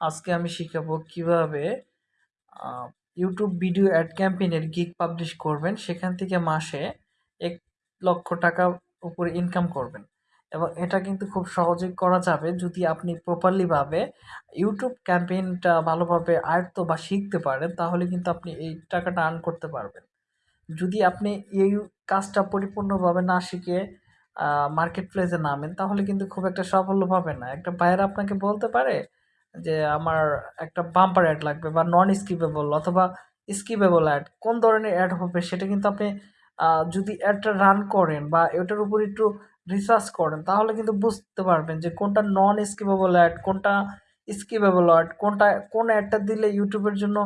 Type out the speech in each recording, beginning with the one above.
আজকে আমি শিখাবো কীভাবে ইউটিউব ভিডিও অ্যাড ক্যাম্পেইনের গিগ পাবলিশ করবেন। সেখান থেকে মাসে এক লক্ষ টাকা উপরে ইনকাম করবেন। এবং এটা কিন্তু খুব সহজেই করা যাবে যদি আপনি প্রপারলিভাবে ইউটিউব ক্যাম্পেইনটা ভালোভাবে আয়ত্ত বা শিখতে পারেন, তাহলে কিন্তু আপনি এই টাকাটা আর্ন করতে পারবেন। যদি আপনি এই কাজটা পরিপূর্ণভাবে না শিখে মার্কেট প্লেসে নামেন, তাহলে কিন্তু খুব একটা সাফল্য পাবেন না। একটা বায়ার আপনাকে বলতে পারে যে আমার একটা বাম্পার অ্যাড লাগবে বা নন স্কিপেবল অথবা স্কিপেবল অ্যাড কোন ধরনের অ্যাড হবে সেটা কিন্তু আপনি যদি অ্যাডটা রান করেন বা এটার উপর একটু রিসার্চ করেন, তাহলে কিন্তু বুঝতে পারবেন যে কোনটা নন স্কিপেবল অ্যাড কোনটা স্কিপেবল অ্যাড কোনটা, কোন অ্যাডটা দিলে ইউটিউবের জন্য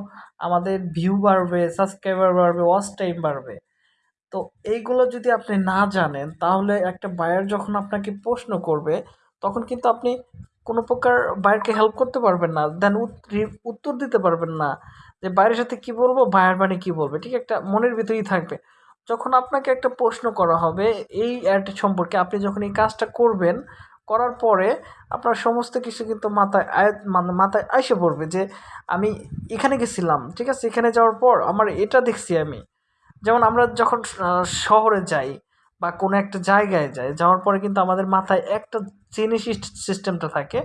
আমাদের ভিউ বাড়বে সাবস্ক্রাইবার বাড়বে ওয়াচ টাইম বাড়বে। তো এইগুলো যদি আপনি না জানেন, তাহলে একটা বায়ার যখন আপনাকে প্রশ্ন করবে, তখন কিন্তু আপনি কোনো প্রকার বায়ারকে হেল্প করতে পারবেন না দেন উত্তর দিতে পারবেন না যে বায়ের সাথে কি বলব বায়ার মানে কি বলবে, ঠিক একটা মনের ভিতরেই থাকবে। যখন আপনাকে একটা প্রশ্ন করা হবে, এই অ্যাড সম্পর্কে আপনি যখন এই কাজটা করবেন, করার পরে আপনার সমস্ত কিছু কিন্তু মাথায় আয় মানে মাথায় এসে পড়বে যে আমি এখানে গেছিলাম, ঠিক আছে? এখানে যাওয়ার পর আমার এটা দেখছি আমি। যেমন আমরা যখন শহরে যাই বা কোনো একটা জায়গায় যাই যাওয়ার পরে কিন্তু আমাদের মাথায় একটা জিনিস সিস্টেমটা থাকে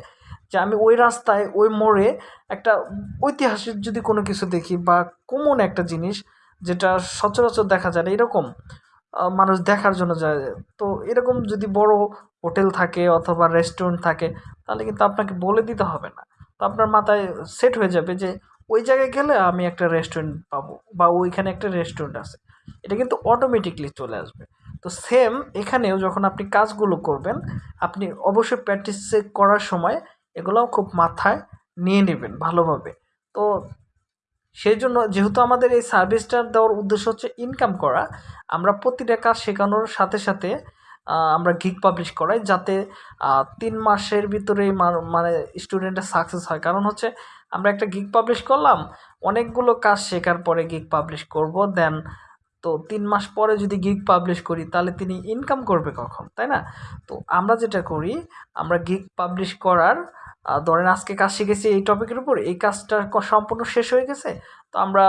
যে আমি ওই রাস্তায়, ওই মোড়ে একটা ঐতিহাসিক যদি কোনো কিছু দেখি বা কমন একটা জিনিস যেটা সচরাচর দেখা যায় না, এরকম মানুষ দেখার জন্য যায়। তো এরকম যদি বড় হোটেল থাকে অথবা রেস্টুরেন্ট থাকে, তাহলে কিন্তু আপনাকে বলে দিতে হবে না। তো আপনার মাথায় সেট হয়ে যাবে যে ওই জায়গায় গেলে আমি একটা রেস্টুরেন্ট পাবো বা ওইখানে একটা রেস্টুরেন্ট আছে। এটা কিন্তু অটোমেটিকলি চলে আসবে। তো সেম এখানেও যখন আপনি কাজগুলো করবেন, আপনি অবশ্যই প্র্যাকটিস করার সময় এগুলোও খুব মাথায় নিয়ে নেবেন ভালোভাবে। তো সেই জন্য যেহেতু আমাদের এই সার্ভিসটা দেওয়ার উদ্দেশ্য হচ্ছে ইনকাম করা, আমরা প্রতিটা কাজ শেখানোর সাথে সাথে আমরা গিগ পাবলিশ করাই যাতে তিন মাসের ভিতরেই মা- মানে স্টুডেন্টের সাকসেস হয়। কারণ হচ্ছে আমরা একটা গিগ পাবলিশ করলাম, অনেকগুলো কাজ শেখার পরে গিগ পাবলিশ করব দেন তো তিন মাস পরে যদি গিগ পাবলিশ করি, তাহলে তিনি ইনকাম করবে কখন, তাই না? তো আমরা যেটা করি, আমরা গিগ পাবলিশ করার ধরেন আজকে কাজ শিখেছি এই টপিকের উপর, এই কাজটা সম্পূর্ণ শেষ হয়ে গেছে, তো আমরা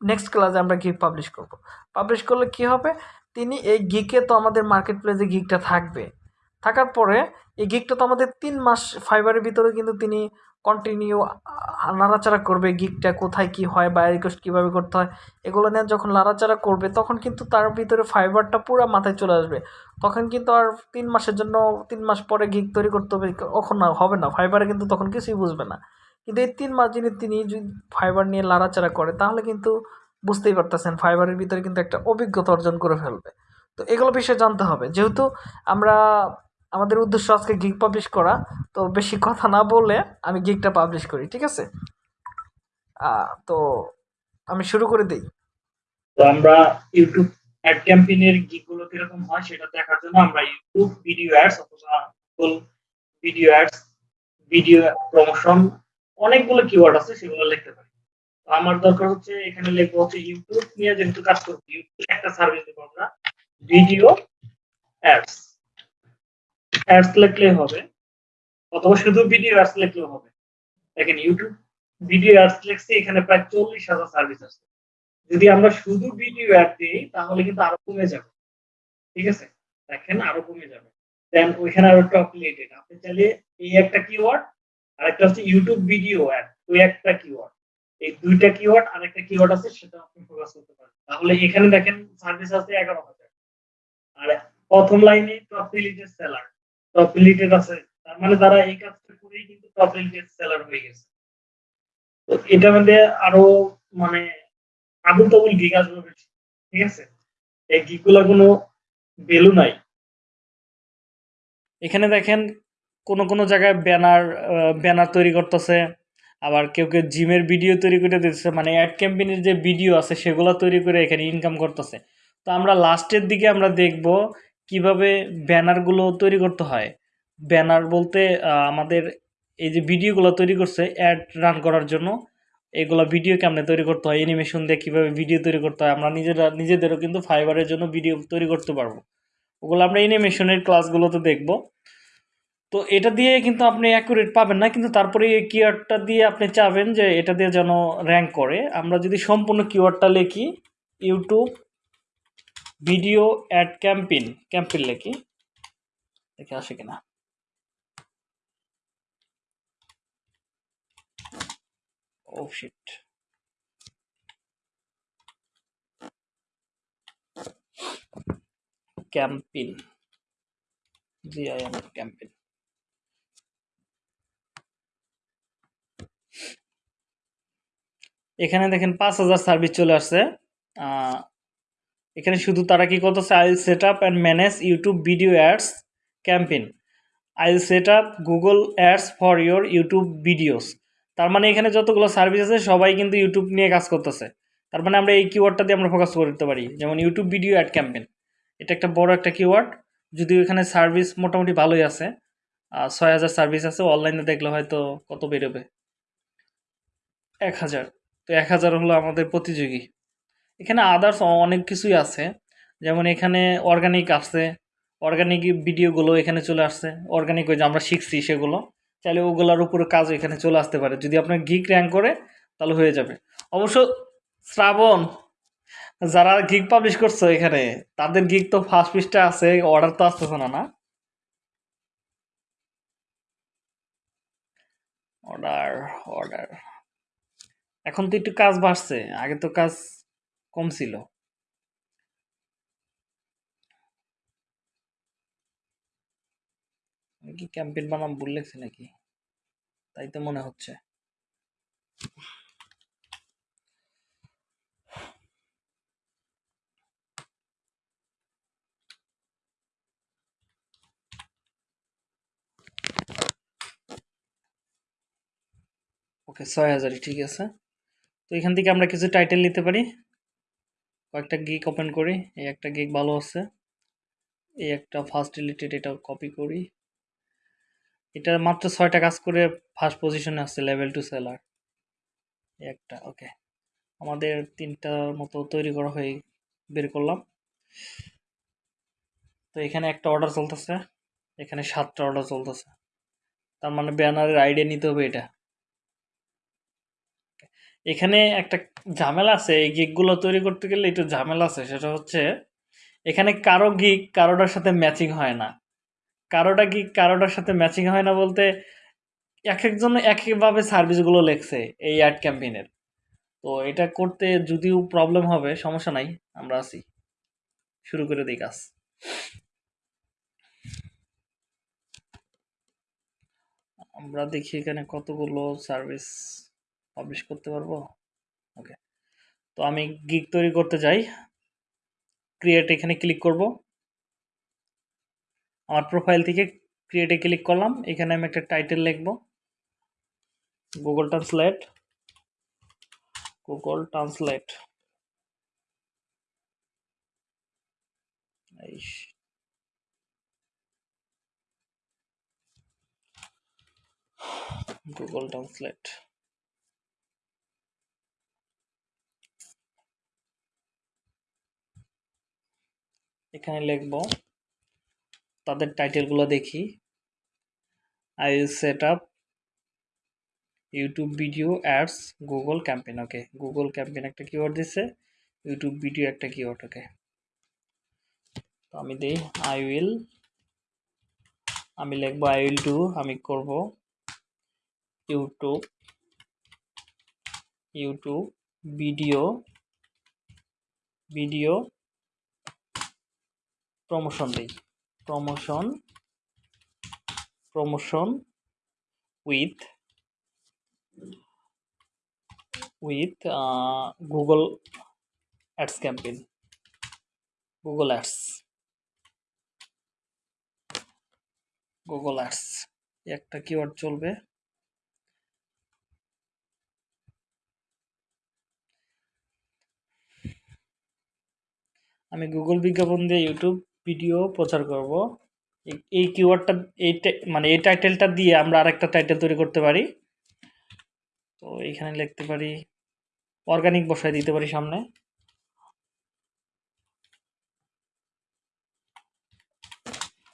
নেক্সট ক্লাসে আমরা গিগ পাবলিশ করব। পাবলিশ করলে কি হবে? তিনি এই গিকে তো আমাদের মার্কেট প্লেসে গিগটা থাকবে। থাকার পরে, এই গিগটা তো আমাদের তিন মাস ফাইবারের ভিতরে কিন্তু তিনি কন্টিনিউ নাড়াচাড়া করবে গিকটা কোথায় কি হয় বা রিকোয়েস্ট কীভাবে করতে হয়, এগুলো নিয়ে যখন নাড়াচাড়া করবে, তখন কিন্তু তার ভিতরে ফাইবারটা পুরো মাথায় চলে আসবে। তখন কিন্তু আর তিন মাসের জন্য, তিন মাস পরে গিক তৈরি করতে হবে, কখন হবে না ফাইবারে কিন্তু তখন কিছুই বুঝবে না। কিন্তু এই তিন মাস যিনি, তিনি যদি ফাইবার নিয়ে লাড়াচাড়া করে, তাহলে কিন্তু বুঝতেই পারতেছেন ফাইবারের ভিতরে কিন্তু একটা অভিজ্ঞতা অর্জন করে ফেলবে। তো এগুলো বিষয়ে জানতে হবে। যেহেতু আমরা আমাদের উদ্দেশ্য আজকে গিগ পাবলিশ করা। তো বেশি কথা না বললে আমি গিগটা পাবলিশ করি, ঠিক আছে? তো আমি শুরু করে দিই। তো আমরা ইউটিউব অ্যাড ক্যাম্পেইনের গিগুলো কীরকম হয় সেটা দেখার জন্য আমরা ইউটিউব ভিডিও অ্যাডস অথবা Google video ads video promotion অনেকগুলো কিওয়ার্ড আছে, সেগুলো লিখতে পারি। তো আমার দরকার হচ্ছে, এখানে লিখব হচ্ছে ইউটিউব নিয়ে যেহেতু কাজ করব ইউটিউব একটা সার্ভিস দেবো আমরা ভিডিও অ্যাডস অ্যাডস লিখলে হবে, অথবা শুধু ভিডিও অ্যাডস লিখলেও হবে। দেখেন ইউটিউব ভিডিও অ্যাডস লিখছি, এখানে প্রায় চল্লিশ হাজার সার্ভিস আছে। যদি আমরা শুধু ভিডিও অ্যাড দিই, তাহলে কিন্তু আরও কমে যাবে। ঠিক আছে? দেখেন আরও কমে যাবে। দেন ওইখানে আরও টপ রিলেটেড আপনি চাইলে এই একটা কিওয়ার্ড আর একটা হচ্ছে ইউটিউব ভিডিও অ্যাড ওই একটা কিওয়ার্ড এই দুইটা কিওয়ার্ড আর একটা কিওয়ার্ড আছে সেটা আপনি ফোকাস করতে পারেন। তাহলে এখানে দেখেন সার্ভিস আছে এগারো হাজার। আর প্রথম লাইনে টপ রিলেটেড সেলার টপ আছে। তার মানে এই কাজটা করেই কিন্তু টপ সেলার হয়ে গেছে। তো এটা মধ্যে আরও মানে তাবুল গিগ আসবে ঠিক আছে? এই কোনো ভ্যালু নাই। এখানে দেখেন কোন কোন জায়গায় ব্যানার ব্যানার তৈরি করতেছে, আবার কেউ কেউ জিমের ভিডিও তৈরি করে দিতেছে মানে অ্যাড ক্যাম্পেইনের যে ভিডিও আছে সেগুলো তৈরি করে এখানে ইনকাম করতেছে। তো আমরা লাস্টের দিকে আমরা দেখব কীভাবে ব্যানারগুলো তৈরি করতে হয়? ব্যানার বলতে আমাদের এই যে ভিডিওগুলো তৈরি করছে অ্যাড রান করার জন্য, এগুলো ভিডিও কেমনে তৈরি করতে হয় অ্যানিমেশন দিয়ে কীভাবে ভিডিও তৈরি করতে হয়, আমরা নিজেরা, নিজেদেরও কিন্তু ফাইবারের জন্য ভিডিও তৈরি করতে পারব। ওগুলো আমরা অ্যানিমেশনের ক্লাসগুলোতে দেখব। তো এটা দিয়ে কিন্তু আপনি অ্যাকুরেট পাবেন না, কিন্তু তারপরে এই কিওয়ার্ডটা দিয়ে আপনি চাবেন যে এটা দিয়ে যেন র্যাঙ্ক করে। আমরা যদি সম্পূর্ণ কিওয়ার্ডটা লিখি YouTube video ad campaign campaign লিখি। দেখে আসে কিনা। ও শিট campaign. G I M campaign. এখানে দেখেন পাঁচ হাজার সার্ভিস চলে আসছে। এখানে শুধু তারা কি করতেছে? I set up and manage YouTube video ads campaign I set up Google ads for your YouTube videos তার মানে এখানে যতগুলো সার্ভিস আছে, সবাই কিন্তু ইউটিউব নিয়ে কাজ করতেছে। তার মানে আমরা এই কিওয়ার্ডটা দিয়ে আমরা ফোকাস করতে পারি। যেমন ইউটিউব ভিডিও অ্যাড ক্যাম্পেইন এটা একটা বড় একটা কিওয়ার্ড যদিও এখানে সার্ভিস মোটামুটি ভালোই আছে। ছয় হাজার সার্ভিস আছে। অনলাইনে দেখলে হয়তো কত বেরোবে? এক হাজার। তো এক হাজার হলো আমাদের প্রতিযোগী। এখানে আদার্স অনেক কিছুই আছে। যেমন এখানে অর্গানিক আছে অর্গানিক ভিডিওগুলো এখানে চলে আসছে। অর্গানিক ওই যে আমরা শিখছি সেগুলো। চাইলে ওগুলোর উপরে কাজ এখানে চলে আসতে পারে। যদি আপনার গিক র্যাঙ্ক করে, তাহলে হয়ে যাবে। অবশ্য শ্রাবণ, যারা গিগ পাবলিশ করছ এখানে, তাদের গিগ তো ফার্স্ট পিসটা আছে অর্ডার তো আসতেছে না না? অর্ডার অর্ডার এখন তো একটু কাজ বাড়ছে। আগে তো কাজ কম ছিল। কি ক্যাম্পেইন বানাম ভুল লেগছে নাকি? তাই তো মনে হচ্ছে। ওকে, ছয় হাজারই, ঠিক আছে। তো এখান থেকে আমরা কিছু টাইটেল নিতে পারি। কয়েকটা গিক ওপেন করি, এই একটা গিক ভালো আছে, এই একটা ফার্স্ট রিলেটেড এটা কপি করি। এটা মাত্র ছয়টা কাজ করে ফার্স্ট পজিশনে আসছে লেভেল টু সেলার একটা ওকে আমাদের তিনটার মতো তৈরি করা হয়ে বের করলাম। তো এখানে একটা অর্ডার চলতেছে, এখানে সাতটা অর্ডার চলতেছে। তার মানে ব্যানারের আইডিয়া নিতে হবে এটা। এখানে একটা ঝামেলা আছে, এই গিকগুলো তৈরি করতে গেলে একটু ঝামেলা আছে, সেটা হচ্ছে এখানে কারও গিক কারোটার সাথে ম্যাচিং হয় না। কারোটা গিক কারোটার সাথে ম্যাচিং হয় না বলতে এক একজন এক একভাবে সার্ভিসগুলো লেখছে এই অ্যাড ক্যাম্পেইনের। তো এটা করতে যদিও প্রবলেম হবে, সমস্যা নাই, আমরা আছি। শুরু করে দিই কাজ। আমরা দেখি এখানে কতগুলো সার্ভিস পাবলিশ করতে পারব? ওকে তো আমি গিগ তৈরি করতে যাই ক্রিয়েট এখানে ক্লিক করব। আমার প্রোফাইল থেকে ক্রিয়েটে ক্লিক করলাম। এখানে আমি একটা টাইটেল লিখব। Google Translate Google Translate Google Translate এখানে লিখব, তাদের টাইটেলগুলো দেখি। I will set up YouTube video ads Google campaign okay Google campaign একটা কিওয়ার্ড দিছে ইউটিউব ভিডিও একটা কিওয়ার্ড ওকে তো আমি দিই আই উইল আমি লিখব আই উইল ডু আমি করব। YouTube YouTube video video promotion দিই। Promotion promotion with with Google ads campaign Google ads Google ads একটা কিওয়ার্ড চলবে। আমি গুগল বিজ্ঞাপন দিয়ে ইউটিউব ভিডিও প্রচার করব। এই- কিওয়ার্ডটা এই মানে এই টাইটেলটা দিয়ে আমরা আরেকটা টাইটেল তৈরি করতে পারি। তো এইখানে লিখতে পারি অর্গানিক বসায় দিতে পারি সামনে।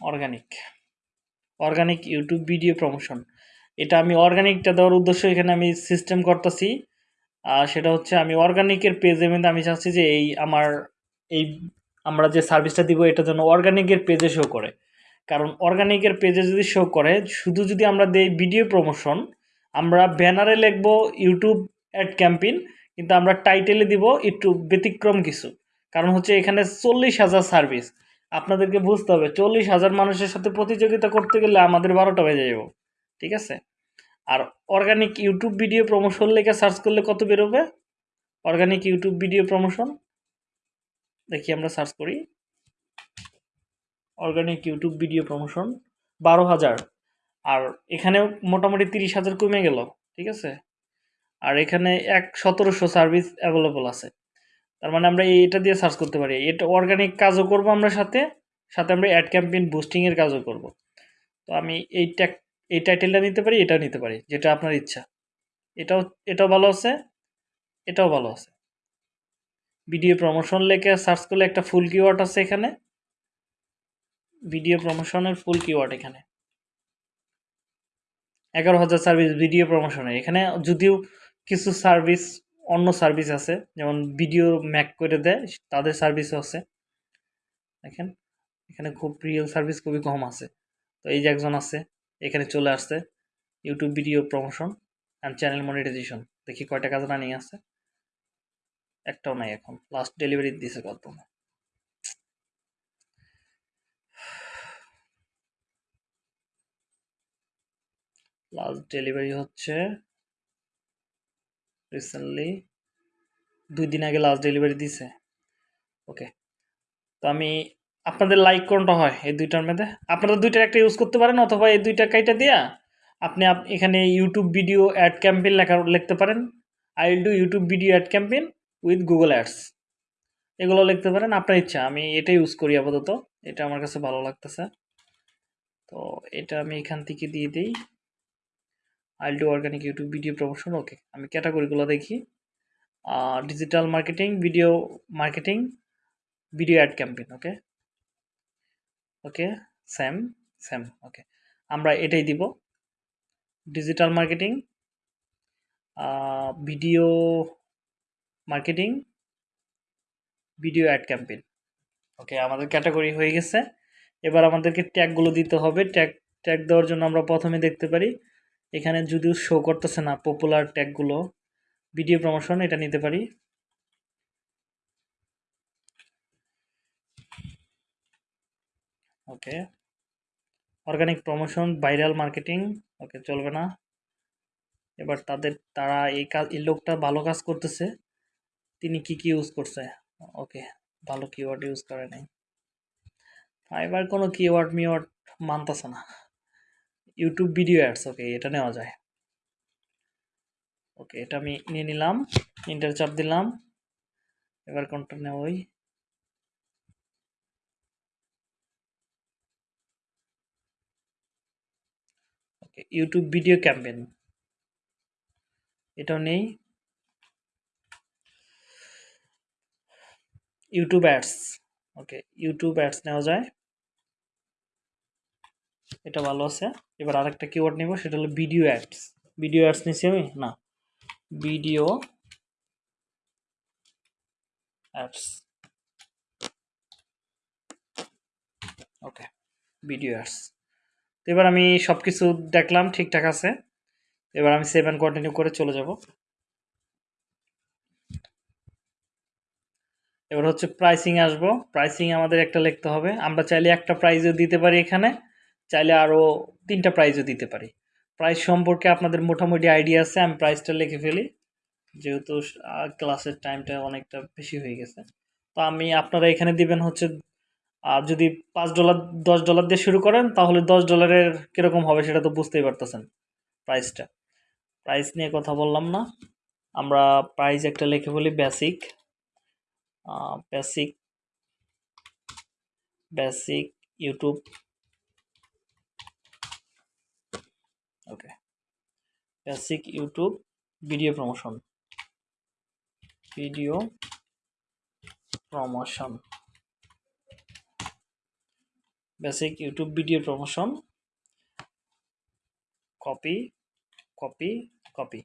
Organic organic YouTube video promotion এটা আমি অর্গানিকটা দেওয়ার উদ্দেশ্য এখানে আমি সিস্টেম করতেছি। আর সেটা হচ্ছে আমি অর্গানিকের মধ্যে আমি চাচ্ছি যে এই আমার, এই আমরা যে সার্ভিসটা দিব, এটা যেন অর্গানিকের পেজে শো করে। কারণ অর্গানিকের পেজে যদি শো করে, শুধু যদি আমরা দেই ভিডিও প্রমোশন আমরা ব্যানারে লিখব ইউটিউব অ্যাড ক্যাম্পেইন কিন্তু আমরা টাইটেলে দিব একটু ব্যতিক্রম কিছু। কারণ হচ্ছে এখানে চল্লিশ হাজার সার্ভিস আপনাদেরকে বুঝতে হবে, চল্লিশ হাজার মানুষের সাথে প্রতিযোগিতা করতে গেলে আমাদের বারোটা বেজে যাব। ঠিক আছে? আর অর্গানিক ইউটিউব ভিডিও প্রমোশন লেখে সার্চ করলে কত বেরোবে? অর্গানিক ইউটিউব ভিডিও প্রমোশন দেখি আমরা সার্চ করি। অর্গানিক ইউটিউব ভিডিও প্রমোশন বারো হাজার। আর এখানেও মোটামুটি তিরিশ হাজার কমে গেল, ঠিক আছে? আর এখানে এক সতেরোশো সার্ভিস অ্যাভেলেবল আছে। তার মানে আমরা এটা দিয়ে সার্চ করতে পারি। এটা অর্গানিক কাজও করব আমরা সাথে সাথে আমরা অ্যাড ক্যাম্পেইন বুস্টিংয়ের কাজও করব। তো আমি এই ট্যাগ এই টাইটেলটা নিতে পারি, এটাও নিতে পারি, যেটা আপনার ইচ্ছা। এটাও এটাও ভালো আছে, এটাও ভালো আছে। ভিডিও প্রমোশন লেখে সার্চ করলে একটা ফুল কিওয়ার্ড আছে এখানে। ভিডিও প্রমোশনের ফুল কিওয়ার্ড এখানে। এগারো হাজার সার্ভিস ভিডিও প্রমোশনে এখানে যদিও কিছু সার্ভিস অন্য সার্ভিস আছে, যেমন ভিডিও ম্যাক করে দেয়, তাদের সার্ভিসও আছে। দেখেন, এখানে খুব রিয়েল সার্ভিস খুবই কম আছে। তো এই যে একজন আছে, এখানে চলে আসছে। YouTube video promotion and channel monetization দেখি কয়টা কাজ রানিং আছে। একটাও নাই এখন। লাস্ট ডেলিভারি দিছে কত লাস্ট ডেলিভারি হচ্ছে রিসেন্টলি দুই দিন আগে লাস্ট ডেলিভারি দিছে। ওকে তো আমি আপনাদের লাইক কোনটা হয় এই দুইটার মধ্যে? আপনারা দুইটার একটা ইউজ করতে পারেন অথবা এই দুইটা কাইটা দিয়া আপনি আপ- এখানে ইউটিউব ভিডিও অ্যাড ক্যাম্পেইন লেখা লিখতে পারেন। I will do YouTube video ad campaign with Google ads এগুলো লিখতে পারেন, আপনার ইচ্ছা। আমি এটা ইউজ করি আপাতত। এটা আমার কাছে ভালো লাগতেছে। তো এটা আমি এখান থেকে দিয়ে দিই। I'll do organic YouTube video promotion okay আমি ক্যাটাগরিগুলো দেখি। Digital marketing video marketing video ad campaign okay okay same same okay আমরা এটাই দিব। Digital marketing video marketing, video ad campaign. Okay আমাদের ক্যাটাগরি হয়ে গেছে। এবার আমাদেরকে ট্যাগগুলো দিতে হবে। ট্যাগ ট্যাগ দেওয়ার জন্য আমরা প্রথমে দেখতে পারি, এখানে যদিও শো করতেছে না পপুলার ট্যাগগুলো ভিডিও প্রমোশন এটা নিতে পারি। Okay organic promotion viral marketing okay চলবে না। এবার তাদের, তারা এই কাজ এই লোকটা ভালো কাজ করতেছে। তিনি কি কি ইউজ করছে? ওকে ভালো কিওয়ার্ড ইউজ করে নাই। এবার কোনো কিওয়ার্ড মিওয়ার্ড মানতেছে না। ইউটিউব ভিডিও অ্যাডস ওকে এটা নেওয়া যায়। ওকে এটা আমি নিয়ে নিলাম ইন্টার চাপ দিলাম। এবার কোনটা নেওয়াই ওকে ইউটিউব ভিডিও ক্যাম্পেন এটাও নেই। YouTube ads okay YouTube ads নেওয়া যায়। এটা ভালো আছে। এবার আরেকটা কিওয়ার্ড নেব, সেটা হলো ভিডিও অ্যাডস ভিডিও অ্যাডস নিছি আমি? না। Video ads okay video ads এবার আমি সব কিছু দেখলাম, ঠিকঠাক আছে। এবার আমি সেভ অ্যান্ড কন্টিনিউ করে চলে যাব। এবার হচ্ছে প্রাইসিং আসব। প্রাইসিং আমাদের একটা লিখতে হবে। আমরা চাইলে একটা প্রাইজও দিতে পারি এখানে, চাইলে আরও তিনটা প্রাইজও দিতে পারি। প্রাইস সম্পর্কে আপনাদের মোটামুটি আইডিয়া আছে, আমি প্রাইসটা লিখে ফেলি। যেহেতু ক্লাসের টাইমটা অনেকটা বেশি হয়ে গেছে। তো আমি আপনারা এখানে দিবেন হচ্ছে আর যদি পাঁচ ডলার দশ ডলার দিয়ে শুরু করেন, তাহলে দশ ডলারের কীরকম হবে সেটা তো বুঝতেই পারতেছেন প্রাইসটা প্রাইস নিয়ে কথা বললাম না। আমরা প্রাইস একটা লিখে বলি basic basic basic YouTube okay basic YouTube video promotion video promotion basic YouTube video promotion copy copy copy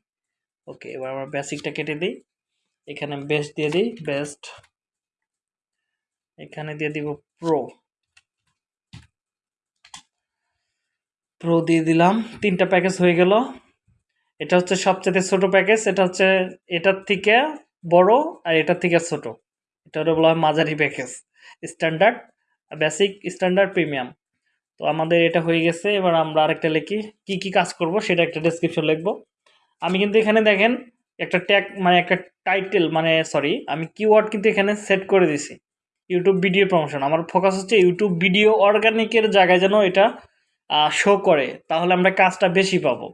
okay এবার আমরা বেসিকটা কেটে দিই। এখানে বেস্ট দিয়ে দিই বেস্ট এখানে দিয়ে দিব প্রো প্রো দিয়ে দিলাম, তিনটা প্যাকেজ হয়ে গেল। এটা হচ্ছে সবচেয়ে ছোট প্যাকেজ এটা হচ্ছে, এটার থেকে বড় আর এটার থেকে ছোট। এটা হলো বলা হয় মাঝারি package standard basic standard premium তো আমাদের এটা হয়ে গেছে, এবার আমরা আরেকটা লিখি, কি কি কাজ করব সেটা একটা ডেসক্রিপশন লিখব। আমি কিন্তু এখানে দেখেন একটা ট্যাগ মানে একটা টাইটেল মানে সরি আমি কিওয়ার্ড কিন্তু এখানে সেট করে দিছি। ইউটিউব ভিডিও প্রমোশন আমার ফোকাস হচ্ছে ইউটিউব ভিডিও অর্গানিকের জায়গায় যেন এটা শো করে, তাহলে আমরা কাজটা বেশি পাবো।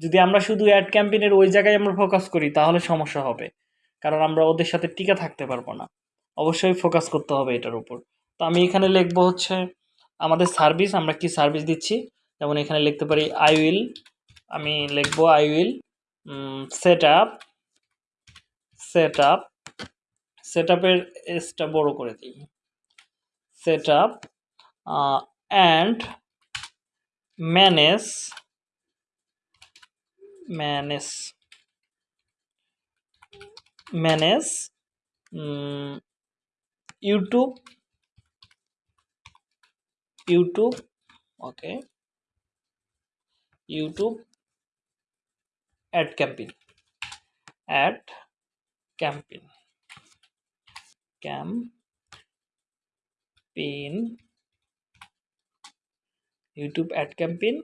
যদি আমরা শুধু অ্যাড ক্যাম্পেইনের ওই জায়গায় আমরা ফোকাস করি, তাহলে সমস্যা হবে। কারণ আমরা ওদের সাথে টিকে থাকতে পারব না। অবশ্যই ফোকাস করতে হবে এটার উপর। তো আমি এখানে লিখব হচ্ছে, আমাদের সার্ভিস আমরা কি সার্ভিস দিচ্ছি? যেমন এখানে লিখতে পারি আই উইল আমি লিখব I will set up set up set আপের এসটা বড় করে দিই। Set up and manage manage manage YouTube YouTube okay YouTube ad campaign ad campaign campaign YouTube ad campaign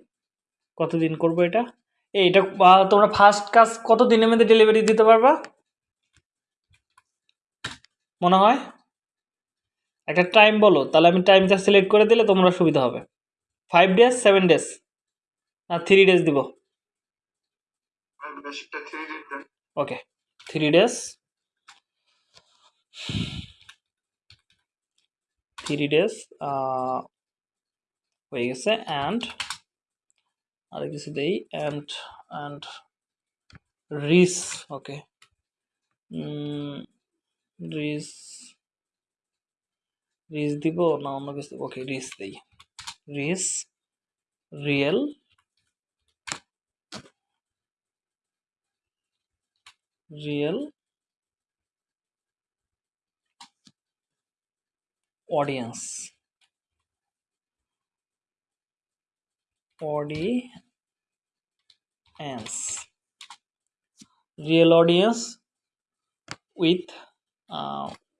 কতদিন করব এটা? এই এটা তোমরা ফার্স্ট কাজ কত দিনের মধ্যে ডেলিভারি দিতে পারবা? মনে হয়? একটা টাইম বলো তাহলে আমি টাইমটা সিলেক্ট করে দিলে তোমরা সুবিধা হবে। ফাইভ ডেজ সেভেন ডেজ না থ্রি ডেজ দিব। Okay three days three days হয়ে গেছে অ্যান্ড আর কিছু দেই অ্যান্ড অ্যান্ড রিস ওকে রিস রিস দিব, না, অন্য কিছু ওকে রিস দেই। রিস real real audience audience real audience with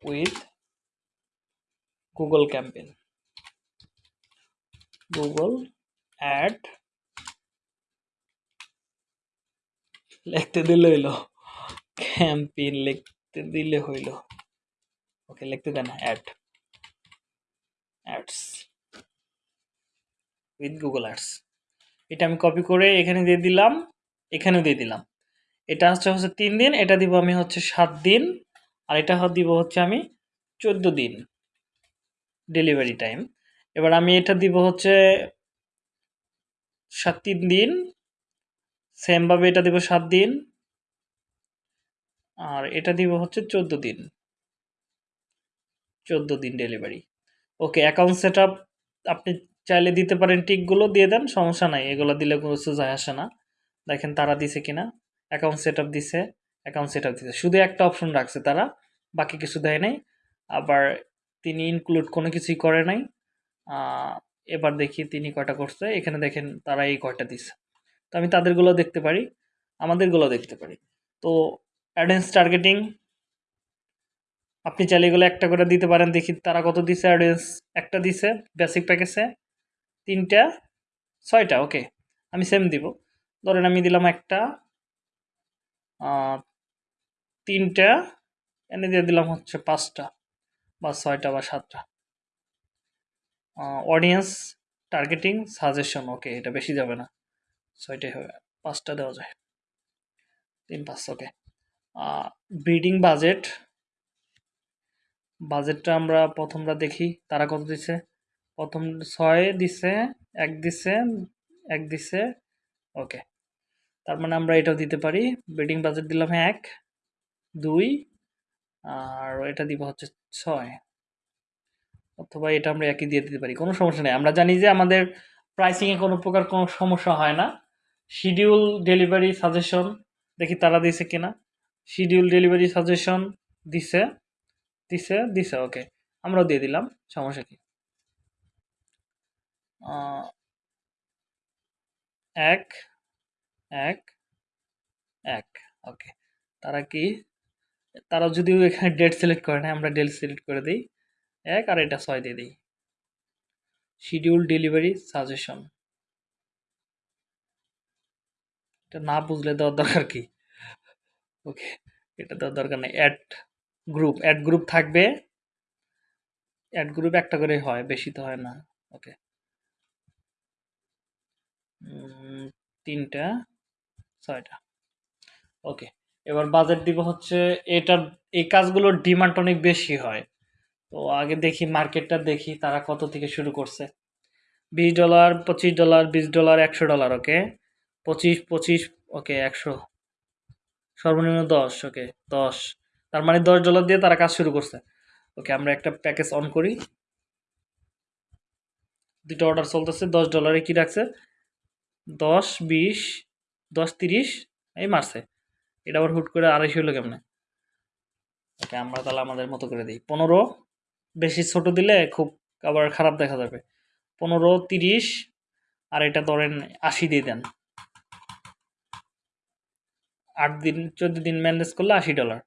with Google campaign Google ad লিখতে দিলে হইল। ক্যাম্পেন লিখতে দিলে হইল। ওকে লিখতে দেন ad ads with Google ads এটা আমি কপি করে এখানে দিয়ে দিলাম, এখানেও দিয়ে দিলাম। এটা হচ্ছে হচ্ছে তিন দিন, এটা দিব আমি হচ্ছে সাত দিন, আর এটা দিব হচ্ছে আমি চোদ্দ দিন ডেলিভারি টাইম এবার আমি এটা দিব হচ্ছে সাত, তিন দিন সেমভাবে এটা দিব সাত দিন, আর এটা দিব হচ্ছে চোদ্দ দিন। চোদ্দ দিন ডেলিভারি অ্যাকাউন্ট সেট আপনি চাইলে দিতে পারেন টিকগুলো, দিয়ে দেন, সমস্যা নাই। এগুলো দিলে কোনো কিছু যায় আসে না। দেখেন তারা দিছে কিনা। অ্যাকাউন্ট সেট আপ দিছে অ্যাকাউন্ট সেট আপ দিছে। শুধু একটা অপশন রাখছে তারা, বাকি কিছু দেয় নাই। আবার তিনি ইনক্লুড কোনো কিছুই করে নাই। এবার দেখি তিনি কয়টা করছে। এখানে দেখেন তারা এই কয়টা দিছে। তো আমি তাদেরগুলো দেখতে পারি, আমাদেরগুলো দেখতে পারি। তো অ্যাডেন্স টার্গেটিং আপনি চাইলে এগুলো একটা করে দিতে পারেন। দেখি তারা কত দিছে অ্যাডেন্স একটা দিছে বেসিক প্যাকেজে তিনটা, ছয়টা ওকে আমি সেম দিব। ধরেন আমি দিলাম একটা তিনটা, এনে দিয়ে দিলাম হচ্ছে পাঁচটা বা ছয়টা বা সাতটা। অডিয়েন্স টার্গেটিং সাজেশন ওকে এটা বেশি যাবে না। ছয়টাই হবে, পাঁচটা দেওয়া যায়। তিন, পাঁচ ওকে ব্রিডিং বাজেট বাজেটটা আমরা প্রথমটা দেখি, তারা কত দিছে? প্রথম ছয় দিছে, এক দিছে এক দিছে, ওকে। তার মানে আমরা এটাও দিতে পারি। বেডিং বাজেট দিলাম এক, দুই, আর এটা দিব হচ্ছে ছয়। অথবা এটা আমরা একই দিয়ে দিতে পারি, কোনো সমস্যা নেই। আমরা জানি যে আমাদের প্রাইসিংয়ে কোনো প্রকার কোনো সমস্যা হয় না। শিডিউল ডেলিভারি সাজেশন দেখি তারা দিছে কিনা। শিডিউল ডেলিভারি সাজেশন দিছে। দিছে দিছে ওকে আমরাও দিয়ে দিলাম, সমস্যা কি? এক এক এক ওকে তারা কি? তারা যদিও এখানে ডেট সিলেক্ট করে না আমরা ডেট সিলেক্ট করে দিই। এক আর এটা ছয় দিয়ে দিই। শিডিউল ডেলিভারি সাজেশন এটা না বুঝলে দেওয়ার দরকার কি? ওকে এটা দেওয়ার দরকার নেই। অ্যাড গ্রুপ অ্যাড গ্রুপ থাকবে। অ্যাড গ্রুপ একটা করে হয়, বেশি তো হয় না। ওকে তিনটা, ছয়টা। ওকে এবার বাজেট দিব হচ্ছে, এটার, এই কাজগুলোর ডিমান্ড অনেক বেশি হয়। তো আগে দেখি মার্কেটটা দেখি, তারা কত থেকে শুরু করছে। বিশ ডলার পঁচিশ ডলার বিশ ডলার একশো ডলার ওকে পঁচিশ পঁচিশ ওকে একশো। সর্বনিম্ন দশ ওকে দশ। তার মানে দশ ডলার দিয়ে তারা কাজ শুরু করছে। ওকে আমরা একটা প্যাকেজ অন করি। দুটো অর্ডার চলতেছে, দশ ডলারে কি রাখছে? দশ, বিশ, দশ, তিরিশ, এই মারছে। এটা আবার হুট করে আড়াইশো হলো কেমনে? ওকে আমরা তাহলে আমাদের মতো করে দিই। পনেরো, বেশি ছোট দিলে খুব আবার খারাপ দেখা যাবে। পনেরো, তিরিশ, আর এটা ধরেন আশি দিয়ে দেন। আট দিন, চোদ্দ দিন ম্যানেজ করলে আশি ডলার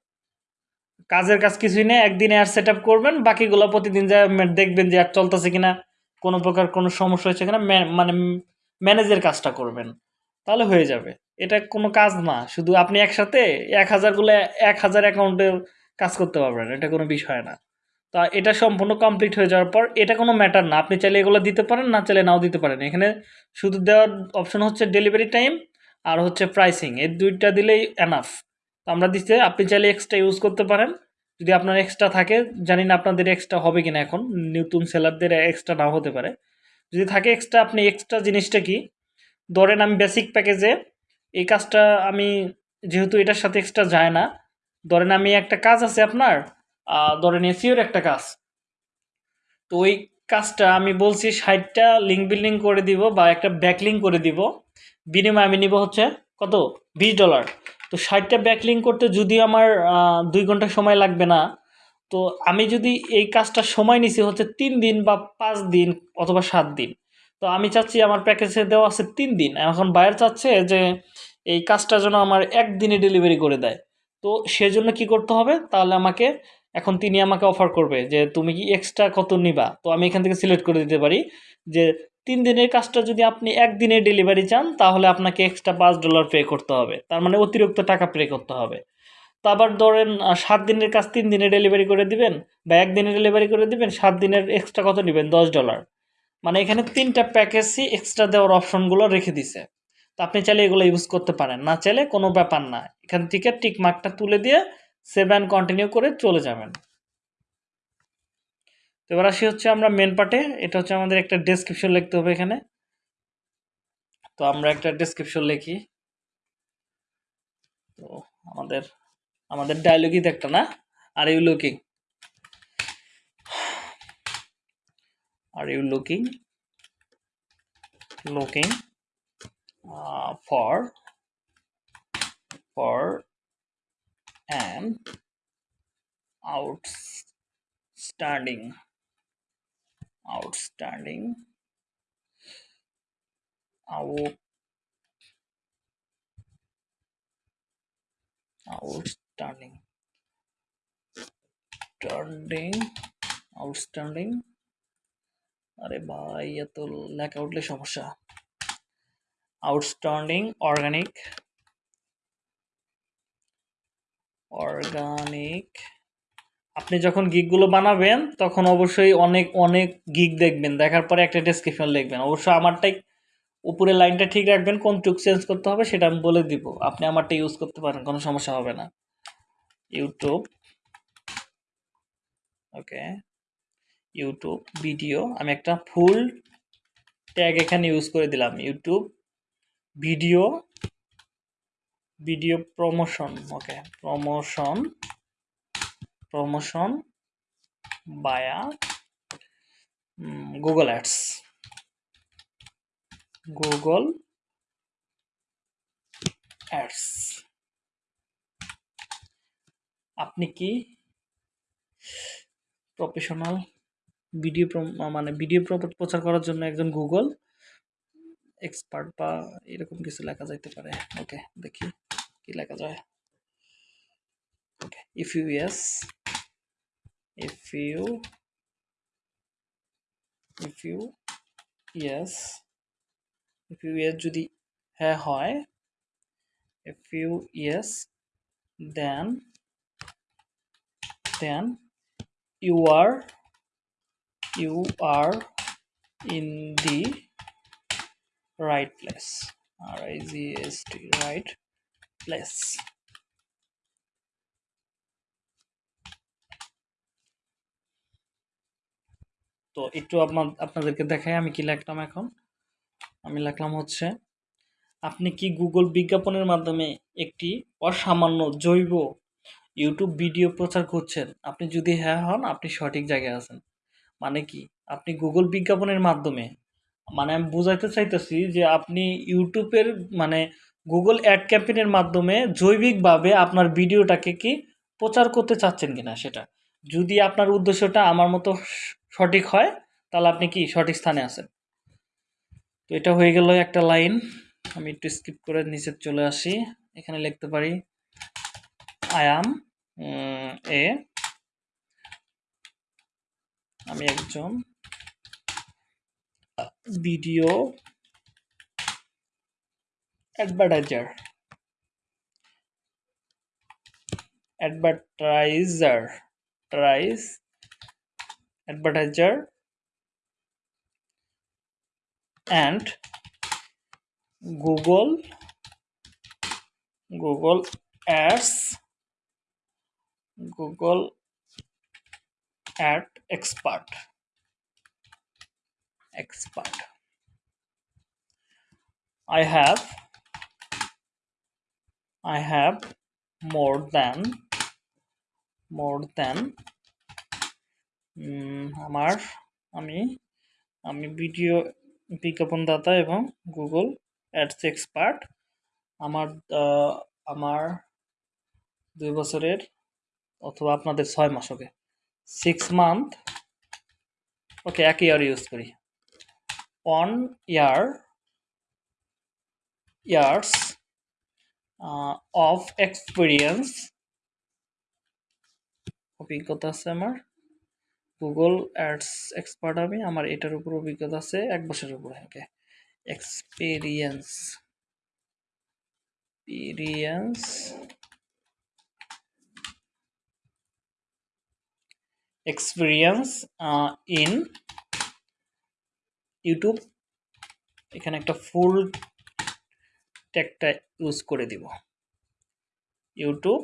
কাজের কাজ কিছুই নেই, একদিনে আর সেট আপ করবেন, বাকিগুলো প্রতিদিন যা দেখবেন যে আর চলতেছে কিনা, কোনো প্রকার কোনো সমস্যা হচ্ছে কিনা মানে ম্যানেজের কাজটা করবেন। তাহলে হয়ে যাবে। এটা কোনো কাজ না, শুধু আপনি একসাথে এক হাজারগুলো এক হাজার অ্যাকাউন্টে কাজ করতে পারবেন, এটা কোনো বিষয় না। তা এটা সম্পূর্ণ কমপ্লিট হয়ে যাওয়ার পর, এটা কোনো ম্যাটার না, আপনি চাইলে এগুলো দিতে পারেন, না চাইলে নাও দিতে পারেন। এখানে শুধু দেওয়ার অপশন হচ্ছে ডেলিভারি টাইম আর হচ্ছে প্রাইসিং এই দুইটা দিলেই এনাফ আমরা দিতে আপনি চাইলে এক্সট্রা ইউজ করতে পারেন। যদি আপনার এক্সট্রা থাকে, জানি না আপনাদের এক্সট্রা হবে কিনা এখন, নতুন সেলারদের এক্সট্রা নাও হতে পারে। যদি থাকে এক্সট্রা আপনি এক্সট্রা জিনিসটা কি? ধরেন আমি বেসিক প্যাকেজে এই কাজটা আমি, যেহেতু এটার সাথে এক্সট্রা যায় না, ধরেন আমি একটা কাজ আছে আপনার ধরেন এসিওর একটা কাজ। তো ওই কাজটা আমি বলছি ষাটটা লিঙ্ক বিল্ডিং করে দিব বা একটা ব্যাকলিং করে দিব। বিনিময়ে আমি নিব হচ্ছে কত? বিশ ডলার তো ষাটটা ব্যাকলিং করতে যদি আমার দুই ঘণ্টা সময় লাগবে না, তো আমি যদি এই কাজটা সময় নিছি হচ্ছে তিন দিন বা পাঁচ দিন অথবা সাত দিন, তো আমি চাচ্ছি আমার প্যাকেজে দেওয়া আছে তিন দিন। এখন বায়ার চাচ্ছে যে এই কাজটা যেন আমার একদিনে ডেলিভারি করে দেয়। তো সেজন্য কি করতে হবে? তাহলে আমাকে, এখন তিনি আমাকে অফার করবে যে তুমি কি এক্সট্রা কত নিবা? তো আমি এখান থেকে সিলেক্ট করে দিতে পারি যে তিন দিনের কাজটা যদি আপনি একদিনে ডেলিভারি চান, তাহলে আপনাকে এক্সট্রা পাঁচ ডলার পে করতে হবে। তার মানে অতিরিক্ত টাকা পে করতে হবে। তো আবার ধরেন সাত দিনের কাজ তিন দিনে ডেলিভারি করে দিবেন বা একদিনে ডেলিভারি করে দিবেন, সাত দিনের এক্সট্রা কত নেবেন? দশ ডলার মানে এখানে তিনটা প্যাকেজই এক্সট্রা দেওয়ার অপশনগুলো রেখে দিছে। তো আপনি চাইলে এগুলো ইউজ করতে পারেন। না চাইলে কোনো ব্যাপার না। এখান থেকে টিক মার্কটা তুলে দিয়ে সেভ অ্যান্ড কন্টিনিউ করে চলে যাবেন। তো এবার আসি হচ্ছে আমরা মেন পার্টে এটা হচ্ছে আমাদের একটা ডেসক্রিপশন লিখতে হবে এখানে। তো আমরা একটা ডেসক্রিপশন লিখি। তো আমাদের আমাদের ডায়লগই একটা না? Are you looking are you looking looking uh, for for an outstanding outstanding out outstanding outstanding outstanding আরে ভাই এত লেখা উঠলে সমস্যা আউটস্ট্যান্ডিং অর্গানিক অর্গানিক আপনি যখন গিকগুলো বানাবেন, তখন অবশ্যই অনেক অনেক গিক দেখবেন। দেখার পরে একটা ডেসক্রিপশন লিখবেন। অবশ্যই আমারটাই উপরে লাইনটা ঠিক রাখবেন কোন টুক চেঞ্জ করতে হবে সেটা আমি বলে দিব। আপনি আমারটা ইউজ করতে পারেন, কোনো সমস্যা হবে না। ইউটিউব ওকে ইউটিউব ভিডিও আমি একটা ফুল ট্যাগ এখানে ইউজ করে দিলাম। YouTube video video promotion okay promotion promotion via Google ads Google ads আপনি কি প্রফেশনাল ভিডিও মানে ভিডিও প্রচার করার জন্য একজন গুগল এক্সপার্ট বা এরকম কিছু লেখা যাইতে পারে? ওকে দেখি কি লেখা যায়। Okay if you yes if you if you yes if you yes যদি হ্যাঁ হয় if you yes then then you are you are in the right place r i g s t right place তো একটু আপনাদেরকে দেখাই আমি কি লিখলাম এখন। আমি লিখলাম হচ্ছে, আপনি কি গুগল বিজ্ঞাপনের মাধ্যমে একটি অসামান্য জৈব ইউটিউব ভিডিও প্রচার করছেন? আপনি যদি হ্যাঁ হন, আপনি সঠিক জায়গায় আছেন। মানে কি? আপনি গুগল বিজ্ঞাপনের মাধ্যমে মানে আমি বোঝাইতে চাইতেছি যে আপনি ইউটিউবের মানে গুগল অ্যাড ক্যাম্পেনের মাধ্যমে জৈবিকভাবে আপনার ভিডিওটাকে কি প্রচার করতে চাচ্ছেন কিনা সেটা। যদি আপনার উদ্দেশ্যটা আমার মতো সঠিক হয়, তাহলে আপনি কি সঠিক স্থানে আছেন? তো এটা হয়ে গেল একটা লাইন, আমি একটু স্কিপ করে নিচে চলে আসি, এখানে লিখতে পারি আই এ আমি একজন video advertiser advertiser tries advertiser and google google ads google ad expert expert. I have i have more than more than আমার, আমি আমি ভিডিও বিজ্ঞাপনদাতা এবং গুগল অ্যাডস এক্সপার্ট। আমার আমার দুই বছরের অথবা আপনাদের ছয় মাস ওকে সিক্স মান্থ ওকে, এক ইয়ার ইউজ করি। on year, years of experience অভিজ্ঞতা আছে আমার। গুগল অ্যাডস এক্সপার্ট আমি, আমার এটার উপর অভিজ্ঞতা আছে এক বছরের উপরে okay experience experience experience in YouTube এখানে একটা ফুল ট্যাগটা ইউজ করে দিব। YouTube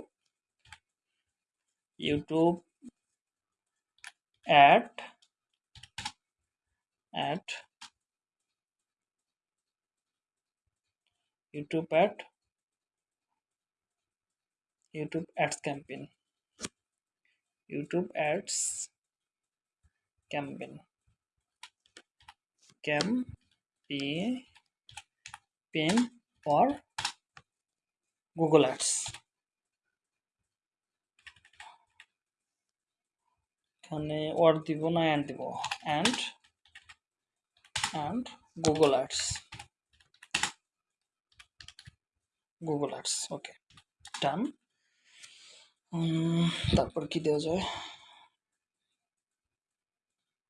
YouTube at at youtube at youtube ads campaign. Youtube ads campaign. Campaign or google ads. এখানে ওয়ার্ড দিব না অ্যান্ড দিব। And and Google ads Google ads okay done তারপর কি দেওয়া যায়?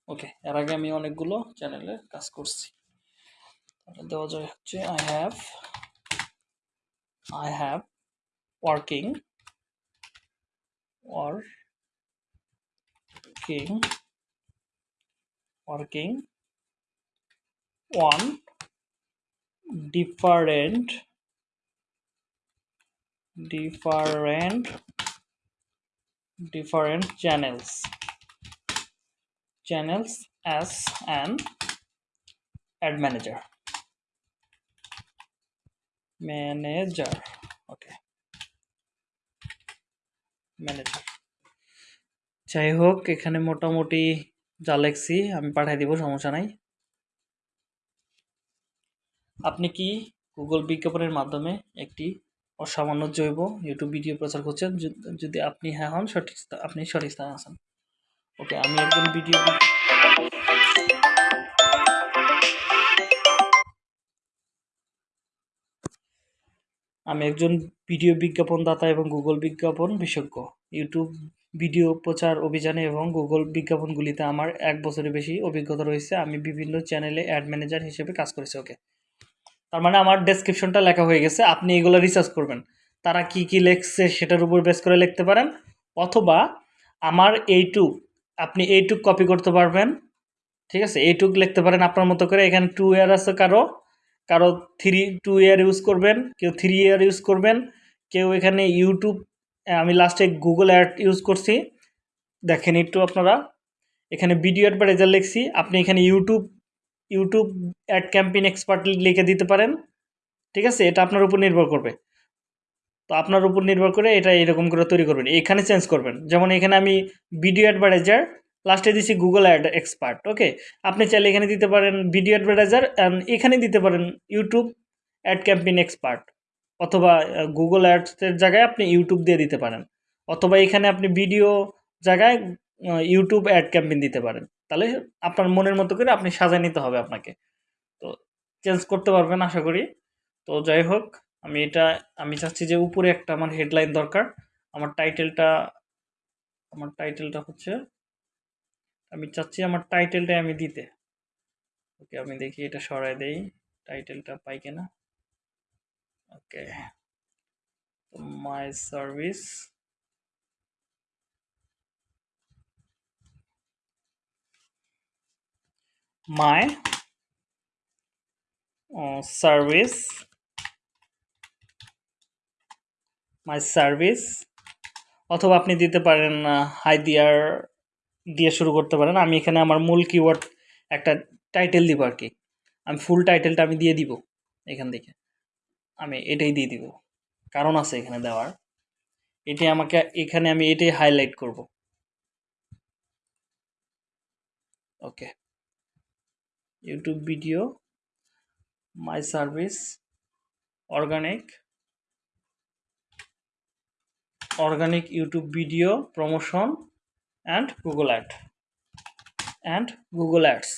ওকে এর আগে আমি অনেকগুলো চ্যানেলে কাজ করছি। দেওয়া যায় হচ্ছে I have I have working working working. Working. On different. Different. Different channels. Channels as an ad manager. Manager. Okay. Manager. যাই হোক এখানে মোটামুটি যা লেখছি আমি পাঠিয়ে দিব, সমস্যা নাই। আপনি কি গুগল বিজ্ঞাপনের মাধ্যমে একটি অসামান্য জৈব ইউটিউব ভিডিও প্রচার করছেন? যদি- যদি আপনি হ্যাঁ হন, সঠিক আপনি সঠিক স্থানে আছেন। ওকে, আমি একজন ভিডিও আমি একজন ভিডিও বিজ্ঞাপনদাতা এবং গুগল বিজ্ঞাপন বিশেষজ্ঞ। ইউটিউব ভিডিও প্রচার, অভিযানে এবং গুগল বিজ্ঞাপনগুলিতে আমার এক বছরের বেশি অভিজ্ঞতা রয়েছে। আমি বিভিন্ন চ্যানেলে অ্যাড ম্যানেজার হিসেবে কাজ করেছি ওকে তার মানে আমার ডেসক্রিপশনটা লেখা হয়ে গেছে। আপনি এগুলো রিসার্চ করবেন। তারা কি কি লেখছে সেটার উপর বেস করে লিখতে পারেন। অথবা আমার এইটুক আপনি এইটুক কপি করতে পারবেন। ঠিক আছে? এইটুক লিখতে পারেন আপনার মতো করে। এখানে টু ইয়ার আছে কারও। কারও থ্রি টু ইয়ার ইউজ করবেন। কেউ থ্রি ইয়ার ইউজ করবেন। কেউ এখানে ইউটিউব আমি লাস্টে গুগল অ্যাড ইউজ করছি। দেখেন একটু আপনারা। এখানে ভিডিও অ্যাডভার্টাইজার লিখছি। আপনি এখানে YouTube YouTube ad campaign expert লিখে দিতে পারেন। ঠিক আছে? এটা আপনার উপর নির্ভর করবে। তো আপনার উপর নির্ভর করে এটা এরকম করে তৈরি করবেন। এখানে চেঞ্জ করবেন। যেমন এখানে আমি ভিডিও অ্যাডভার্টাইজার লাস্টে দিছি গুগল অ্যাড এক্সপার্ট ওকে আপনি চাইলে এখানে দিতে পারেন ভিডিও অ্যাডভার্টাইজার অ্যান্ড এখানে দিতে পারেন ইউটিউব অ্যাড ক্যাম্পেইন এক্সপার্ট অথবা গুগল অ্যাডসের জায়গায় আপনি ইউটিউব দিয়ে দিতে পারেন। অথবা এখানে আপনি ভিডিও জায়গায় ইউটিউব অ্যাড ক্যাম্পেইন দিতে পারেন। তাহলে আপনার মনের মতো করে আপনি সাজায় নিতে হবে আপনাকে। তো চেঞ্জ করতে পারবেন আশা করি। তো যাই হোক, আমি এটা, আমি চাচ্ছি যে উপরে একটা আমার হেডলাইন দরকার। আমার টাইটেলটা আমার টাইটেলটা হচ্ছে, আমি চাচ্ছি আমার টাইটেলটাই আমি দিতে। ওকে, আমি দেখি এটা সরাই দেই। টাইটেলটা পাই কিনা? Okay my service my service my service অথবা আপনি দিতে পারেন হাই দিয়ার দিয়ে শুরু করতে পারেন। আমি এখানে আমার মূল কিওয়ার্ড একটা টাইটেল দিব আর কি আমি ফুল টাইটেলটা আমি দিয়ে দিব এখান থেকে। আমি এটাই দিয়ে দিব। কারণ আছে এখানে দেওয়ার। এটাই আমাকে, এখানে আমি এটাই হাইলাইট করব। Okay YouTube video my service organic organic YouTube video promotion and Google ad and Google ads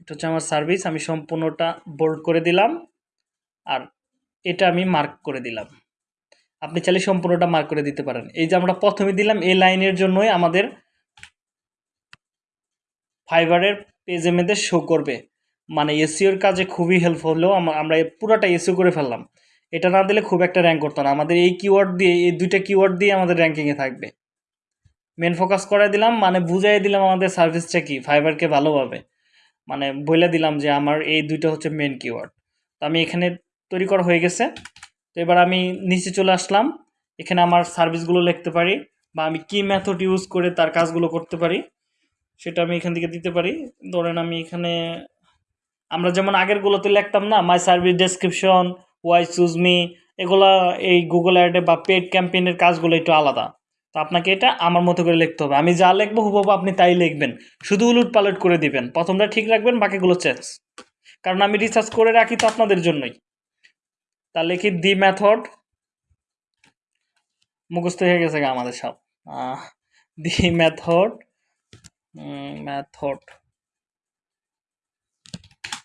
এটা হচ্ছে আমার সার্ভিস আমি সম্পূর্ণটা বোল্ড করে দিলাম। আর এটা আমি মার্ক করে দিলাম। আপনি চাইলে সম্পূর্ণটা মার্ক করে দিতে পারেন। এই যে আমরা প্রথমে দিলাম, এই লাইনের জন্যই আমাদের ফাইবারের পেজে মেয়েদের শো করবে। মানে এসিওর কাজে খুবই হেল্প হলেও আমরা পুরাটা এসিও করে ফেললাম। এটা না দিলে খুব একটা র্যাঙ্ক করতো না। আমাদের এই কিওয়ার্ড দিয়ে, এই দুইটা কিওয়ার্ড দিয়ে আমাদের র্যাঙ্কিংয়ে থাকবে। মেন ফোকাস করে দিলাম মানে বুঝাই দিলাম আমাদের সার্ভিসটা কি ফাইবারকে ভালোভাবে। মানে বলে দিলাম যে আমার এই দুইটা হচ্ছে মেন কিওয়ার্ড তো আমি এখানে তৈরি করা হয়ে গেছে। তো এবার আমি নিচে চলে আসলাম। এখানে আমার সার্ভিসগুলো লিখতে পারি বা আমি কি মেথড ইউজ করে তার কাজগুলো করতে পারি সেটা আমি এখান থেকে দিতে পারি। ধরেন আমি এখানে আমরা যেমন আগেরগুলোতে লিখতাম না my service description why choose me এগুলা এই গুগল অ্যাডে বা পেড ক্যাম্পেইনের কাজগুলো একটু আলাদা। তো আপনাকে এটা আমার মতো করে লিখতে হবে। আমি যা লিখব হুবহু আপনি তাই লিখবেন। শুধু উলুট পালট করে দিবেন। প্রথমটা ঠিক রাখবেন, বাকিগুলো চেঞ্জ কারণ আমি রিসার্চ করে রাখি তো আপনাদের জন্যই। তাহলে কি দি মেথড মুখস্থ হয়ে গেছে আমাদের সব। The method method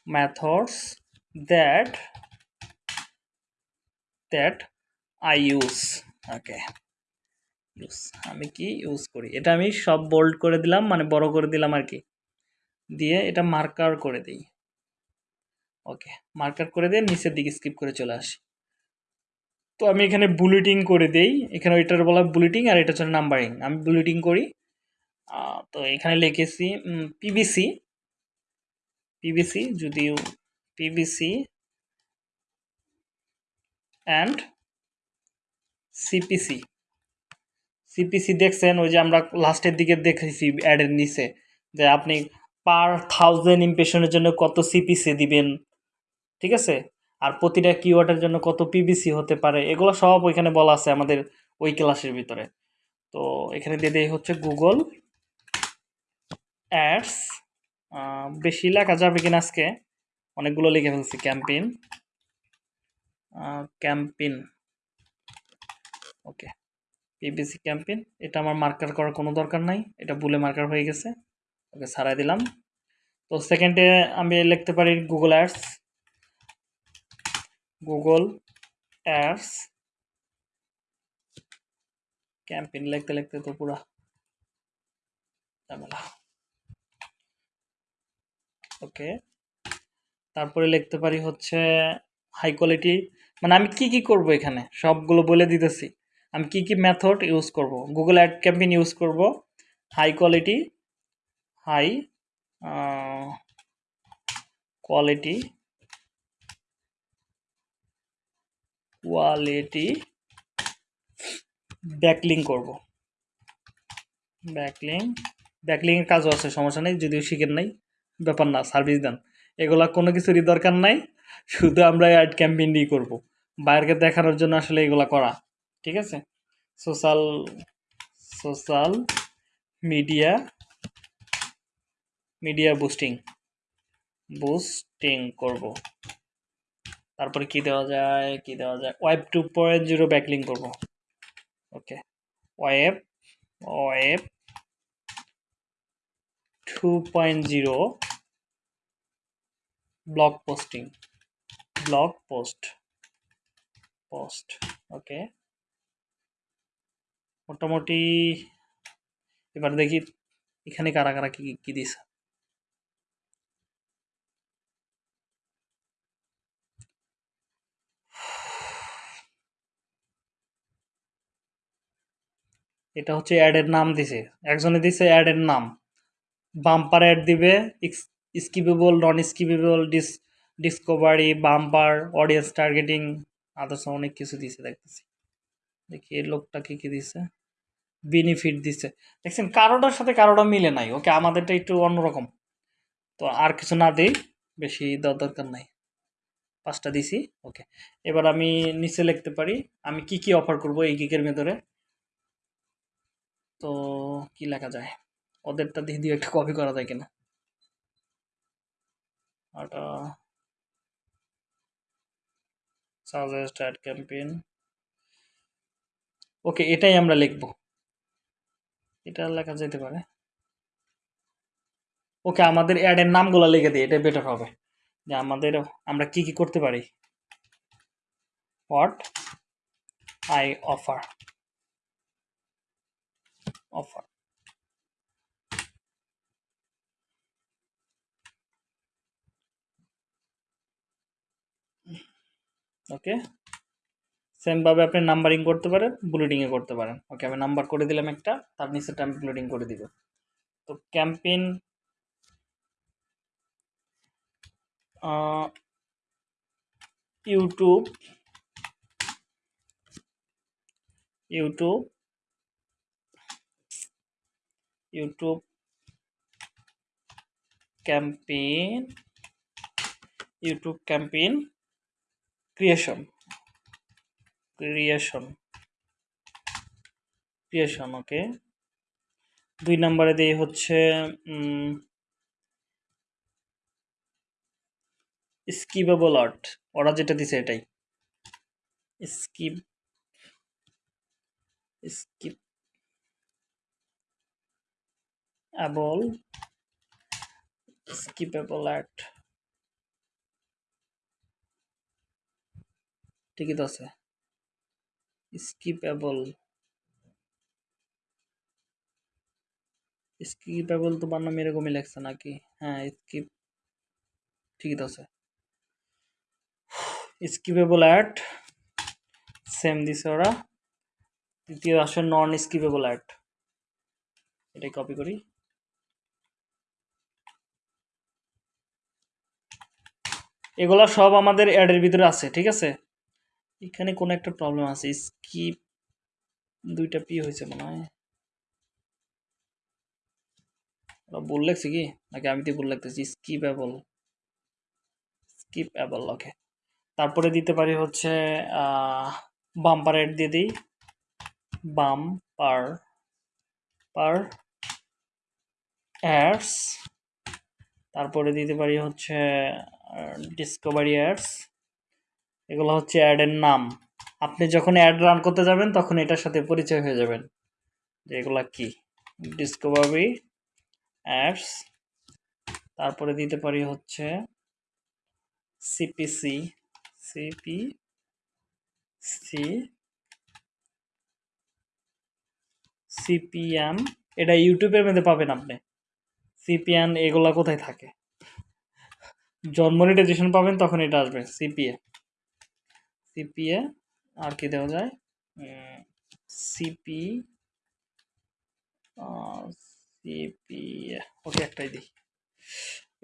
methods that that I use okay, use আমি কি ইউজ করি? এটা আমি সব বোল্ড করে দিলাম মানে বড় করে দিলাম আর কি। দিয়ে এটা মার্কার করে দিই। ওকে মার্কার করে দিয়ে নিচের দিকে স্কিপ করে চলে আসি। তো আমি এখানে বুলেটিং করে দেই। এখানে এটার বলা বুলেটিং আর এটা হচ্ছে নাম্বারিং আমি বুলেটিং করি। তো এখানে লিখেছি পিবিসি পিবিসি যদিও পিবিসি অ্যান্ড সিপিসি সিপিসি দেখছেন, ওই যে আমরা লাস্টের দিকে দেখেছি অ্যাডের নিচে। যে আপনি পার থাউজেন্ড ইমপ্রেশনের জন্য কত সিপিসি দিবেন। ঠিক আছে? আর প্রতিটা কিওয়ার্ডের জন্য কত পিবিসি হতে পারে, এগুলো সব ওইখানে বলা আছে আমাদের ওই ক্লাসের ভিতরে। তো এখানে দিয়ে দেয় হচ্ছে গুগল অ্যাডস বেশি লেখা যাবে কিনা আজকে? অনেকগুলো লিখে ফেলছি, campaign. Campaign. Okay PBC campaign, এটা আমার মার্কার করার কোনো দরকার নাই, এটা ভুলে মার্কার হয়ে গেছে। ওকে ছাড়াই দিলাম। তো সেকেন্ডে আমি লিখতে পারি Google ads Google ads campaign লিখতে লিখতে তো পুরা ঝামেলা। ওকে তারপরে লিখতে পারি হচ্ছে হাই কোয়ালিটি মানে আমি কি কি করব এখানে? সবগুলো বলে দিতেছি। আমি কি কি মেথড ইউজ করব? গুগল অ্যাড ক্যাম্পেইন ইউজ করব। High quality high quality quality backlink করব। ব্যাকলিং ব্যাকলিংয়ের কাজও আছে, সমস্যা নেই, যদিও শিখেন নাই, ব্যাপার না সার্ভিস দেন। এগুলা কোনো কিছুরই দরকার নাই, শুধু আমরা অ্যাড ক্যাম্পেইন দিয়ে করব। বাইরকে দেখানোর জন্য আসলে এগুলা করা, ঠিক আছে? Social social media media boosting boosting করব। তারপরে কি দেওয়া যায়, কি দেওয়া যায়? Web two point zero backlink করব। Okay web web two point zero blog posting blog post post okay মোটামুটি, এবার দেখি এখানে কারা কারা কি কি দিছে। এটা হচ্ছে অ্যাডের নাম দিছে। একজনে দিছে অ্যাডের নাম। বাম্পার অ্যাড দিবে skippable non skippable dish discovery bumper audience targeting others অনেক কিছু দিছে, দেখতেছি। দেখি এই লোকটা কী কি দিছে। বেনিফিট দিছে। দেখছেন, কারোটার সাথে কারোটা মিলে নাই। ওকে, আমাদেরটা একটু অন্যরকম। তো আর কিছু না দিই, বেশি দেওয়ার দরকার নাই। পাঁচটা দিছি, ওকে। এবার আমি নিচে লিখতে পারি, আমি কি কি অফার করব এই গিকের ভেতরে? তো কি লেখা যায়? ওদেরটা দিয়ে দিয়ে একটা কপি করা যায় কিনা? ওটা সাজেস্ট অ্যাড ক্যাম্পেইন ওকে এটাই আমরা লিখব। এটা লেখা যেতে পারে। ওকে আমাদের অ্যাডের নামগুলো লিখে দিই এটা বেটার হবে। যে আমাদের আমরা কি কি করতে পারি? What I offer offer. Okay. সেমভাবে আপনি নাম্বারিং করতে পারেন, বুলেটিংয়ে করতে পারেন। ওকে, আমি নাম্বার করে দিলাম একটা, তার নিচেটা আমি বুলেটিং করে দিব। তো campaign YouTube YouTube YouTube campaign YouTube campaign creation creation creation okay দুই নম্বরে দিয়ে হচ্ছে স্কিপেবল আর্ট ওরা যেটা দিছে এটাই। Skip skip able skippable ad ঠিকই তো আছে। স্কিপেবল স্কিপেবল তো বানাম এরকমই লেখছে নাকি? হ্যাঁ স্কিপ ঠিকই তো আছে। স্কিপেবল অ্যাড সেম দিছে ওরা। তৃতীয় আসে নন স্কিপেবল অ্যাড এটাই কপি করি। এগুলা সব আমাদের অ্যাডের ভিতরে আছে, ঠিক আছে? এখানে কোনো একটা প্রবলেম আছে স্কিপ দুইটা পি হয়েছে মনে হয়। বল লাগছে কি? নাকি আমি তো বল লাগতেছি? Skippable skippable okay তারপরে দিতে পারি হচ্ছে বাম্পার অ্যাড দিয়ে দিই। বাম পার পার অ্যাডস তারপরে দিতে পারি হচ্ছে ডিসকভারি অ্যাডস এগুলো হচ্ছে অ্যাডের নাম। আপনি যখন অ্যাড রান করতে যাবেন, তখন এটার সাথে পরিচয় হয়ে যাবেন যে এগুলা কি। ডিসকভারি অ্যাডস তারপরে দিতে পারি হচ্ছে সিপিসি সিপি সি সিপিএম এটা ইউটিউবের মধ্যে পাবেন আপনি। সিপিএন এগুলা কোথায় থাকে? জন মনিটাইজেশন পাবেন, তখন এটা আসবে সিপিএ সিপিএ আর কি দেওয়া যায়? সিপি সিপিএ ওকে একটাই দিই।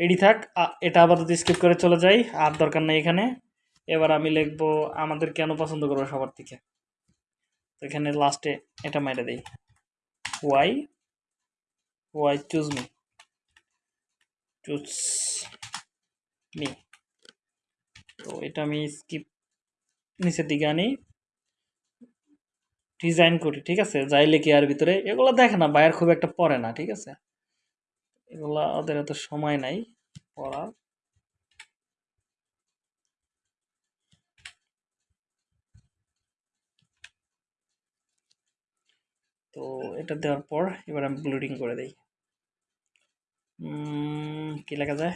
এডি থাক এটা আপাতত স্কিপ করে চলে যাই, আর দরকার নেই এখানে। এবার আমি লিখব আমাদের কেন পছন্দ করব সবার থেকে। তো এখানে লাস্টে এটা মেরে দেই। Why why choose me choose me তো এটা আমি স্কিপ নিচের দিকে আনি। ডিজাইন করি, ঠিক আছে? যাই লিখি আর ভিতরে, এগুলো দেখে না বাইরের খুব একটা পড়ে না, ঠিক আছে? এগুলা ওদের এত সময় নাই পড়ার। তো এটা দেওয়ার পর এবার আমি ব্লুডিং করে দিই। কি লেখা যায়?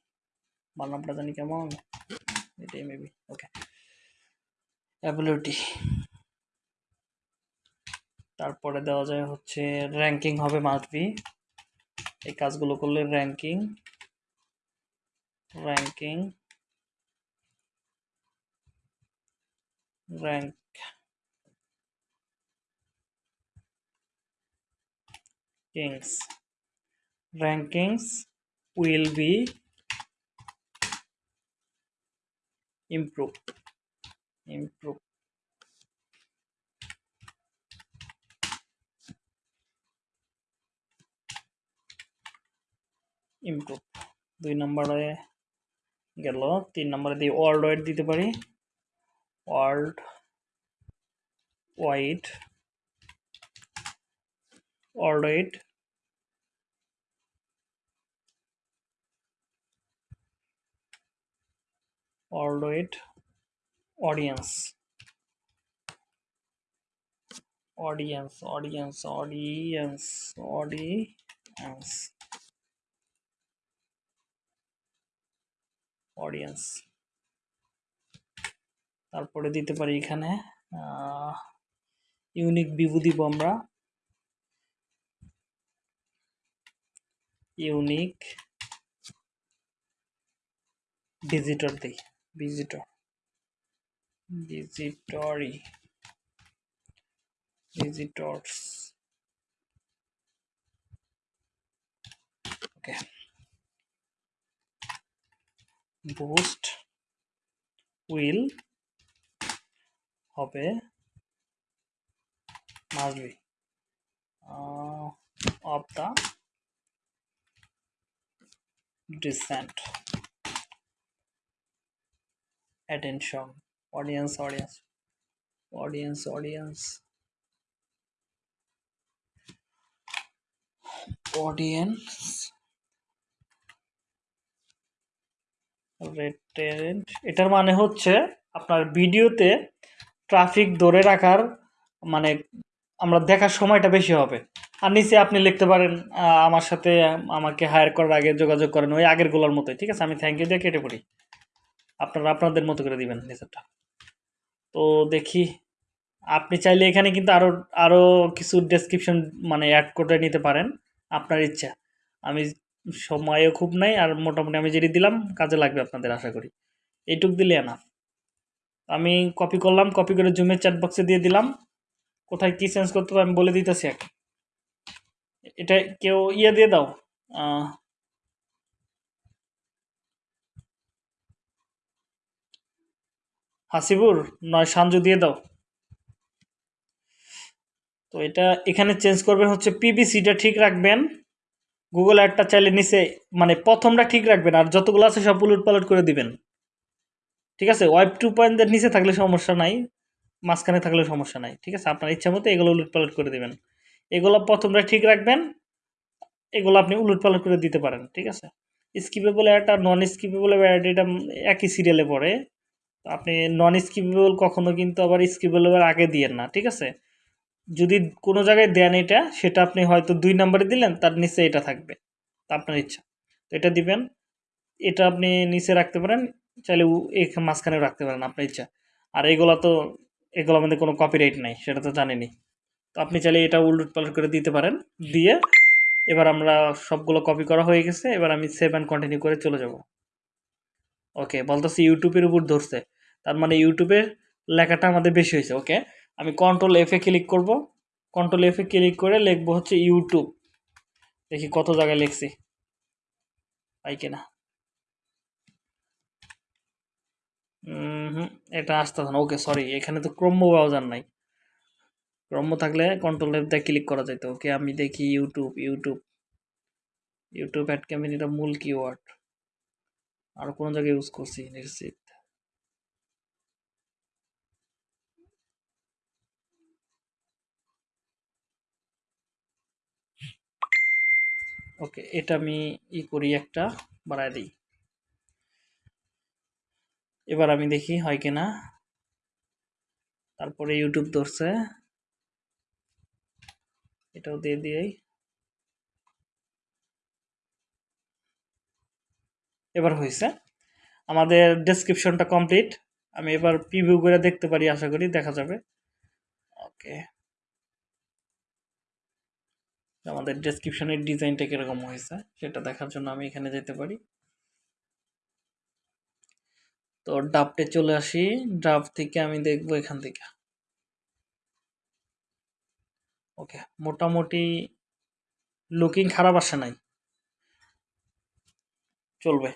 বানামটা জানি কেমন? এটাই মেবি ওকে অ্যাবিলিটি তারপরে দেওয়া যায় হচ্ছে র্যাঙ্কিং হবে মাস্ট বি এই কাজগুলো করলে ranking ranking rank kings. Rankings will be improve improve. Improve. দুই নম্বরে গেল, তিন নম্বরে দিয়ে ওয়ার্ল্ড ওয়াইড দিতে পারি। World wide world wide world wide audience audience audience audience audience audience তারপরে দিতে পারি এখানে ইউনিক বিভু দিব আমরা ইউনিক ভিজিটর দিই visitor visitor visitors okay boost will হবে uh, of the descent attention. Audience audience. Audience audience. Audience. রেটেন্ট এটার মানে হচ্ছে আপনার ভিডিওতে ট্রাফিক ধরে রাখার মানে আমরা দেখার সময়টা বেশি হবে। আর নিচে আপনি লিখতে পারেন আমার সাথে আমাকে হায়ার করার আগে যোগাযোগ করেন ওই আগেরগুলোর মতোই, ঠিক আছে? আমি থ্যাংক ইউ দিয়ে কেটে পড়ি। আপনারা আপনাদের মতো করে দিবেন নিচেরটা তো দেখি, আপনি চাইলে এখানে কিন্তু আরও আরও কিছু ডেসক্রিপশন মানে অ্যাড করে নিতে পারেন, আপনার ইচ্ছা। আমি সময়ও খুব নাই আর মোটামুটি আমি যেটি দিলাম, কাজে লাগবে আপনাদের আশা করি। এইটুক দিলে না আমি কপি করলাম কপি করে জুমের চ্যাট বক্সে দিয়ে দিলাম। কোথায় কী চেঞ্জ করতে হবে আমি বলে দিতেছি এক এটা কেউ ইয়ে দিয়ে দাও হাসিবুর, নয় সাঞ্জু দিয়ে দাও। তো এটা এখানে চেঞ্জ করবেন হচ্ছে পিবিসিটা ঠিক রাখবেন। গুগল অ্যাডটা চাইলে নিচে মানে প্রথমটা ঠিক রাখবেন আর যতগুলো আছে সব উলট পালট করে দিবেন। ঠিক আছে? ওয়েব টু পয়েন্টের নিচে থাকলে সমস্যা নাই, মাঝখানে থাকলে সমস্যা নাই। ঠিক আছে? আপনার ইচ্ছা মতো এগুলো উলট পালট করে দিবেন। এগুলো প্রথমটা ঠিক রাখবেন, এগুলো আপনি উলট পালট করে দিতে পারেন। ঠিক আছে? স্কিপেবল অ্যাড আর নন স্কিপেবল অ্যাড এটা একই সিরিয়ালে পড়ে। আপনি নন স্কিপেবল কখনো কিন্তু আবার স্কিপেবল আগে দিয়েন না, ঠিক আছে? যদি কোনো জায়গায় দেন এটা, সেটা আপনি হয়তো দুই নম্বরে দিলেন, তার নিচে এটা থাকবে, তা আপনার ইচ্ছা। তো এটা দিবেন, এটা আপনি নিচে রাখতে পারেন, চাইলে মাঝখানেও রাখতে পারেন, আপনার ইচ্ছা। আর এগুলো তো এগুলো মধ্যে কোনো কপিরাইট নাই, সেটা তো জানেনি তো আপনি চাইলে এটা উলট পালট করে দিতে পারেন, দিয়ে এবার আমরা সবগুলো কপি করা হয়ে গেছে, এবার আমি সেভ অ্যান্ড কন্টিনিউ করে চলে যাব। ওকে বলতেছি ইউটিউবের উপর ধরছে। তার মানে ইউটিউবের লেখাটা আমাদের বেশি হয়েছে ওকে আমি কন্ট্রোল এফে ক্লিক করব। কন্ট্রোল এফে ক্লিক করে লিখব হচ্ছে ইউটিউব দেখি কত জায়গায় লিখছি। পাই কিনা? হুম এটা আসতেছে না ওকে সরি এখানে তো ক্রম্য ব্রাউজার নাই। ক্রম্য থাকলে কন্ট্রোল এফ দিয়ে ক্লিক করা যেত ওকে আমি দেখি YouTube YouTube YouTube ad campaign এটা মূল কিওয়ার্ড আর কোনো জায়গায় ইউজ করছি? নিশ্চিত ওকে, এটা আমি ই করি একটা, বাড়ায় দিই। এবার আমি দেখি হয় কিনা তারপরে ইউটিউব ধরছে। এটাও দিয়ে দিয়েই। এবার হয়েছে আমাদের ডেসক্রিপশনটা কমপ্লিট আমি এবার প্রিভিউ করে দেখতে পারি, আশা করি দেখা যাবে। ওকে। আমাদের ডেসক্রিপশনের ডিজাইনটা কীরকম হয়েছে, সেটা দেখার জন্য আমি এখানে যেতে পারি। তো ড্রাফটে চলে আসি ড্রাফট থেকে আমি দেখব এখান থেকে। ওকে, মোটামুটি লুকিং খারাপ আসে নাই। চলবে।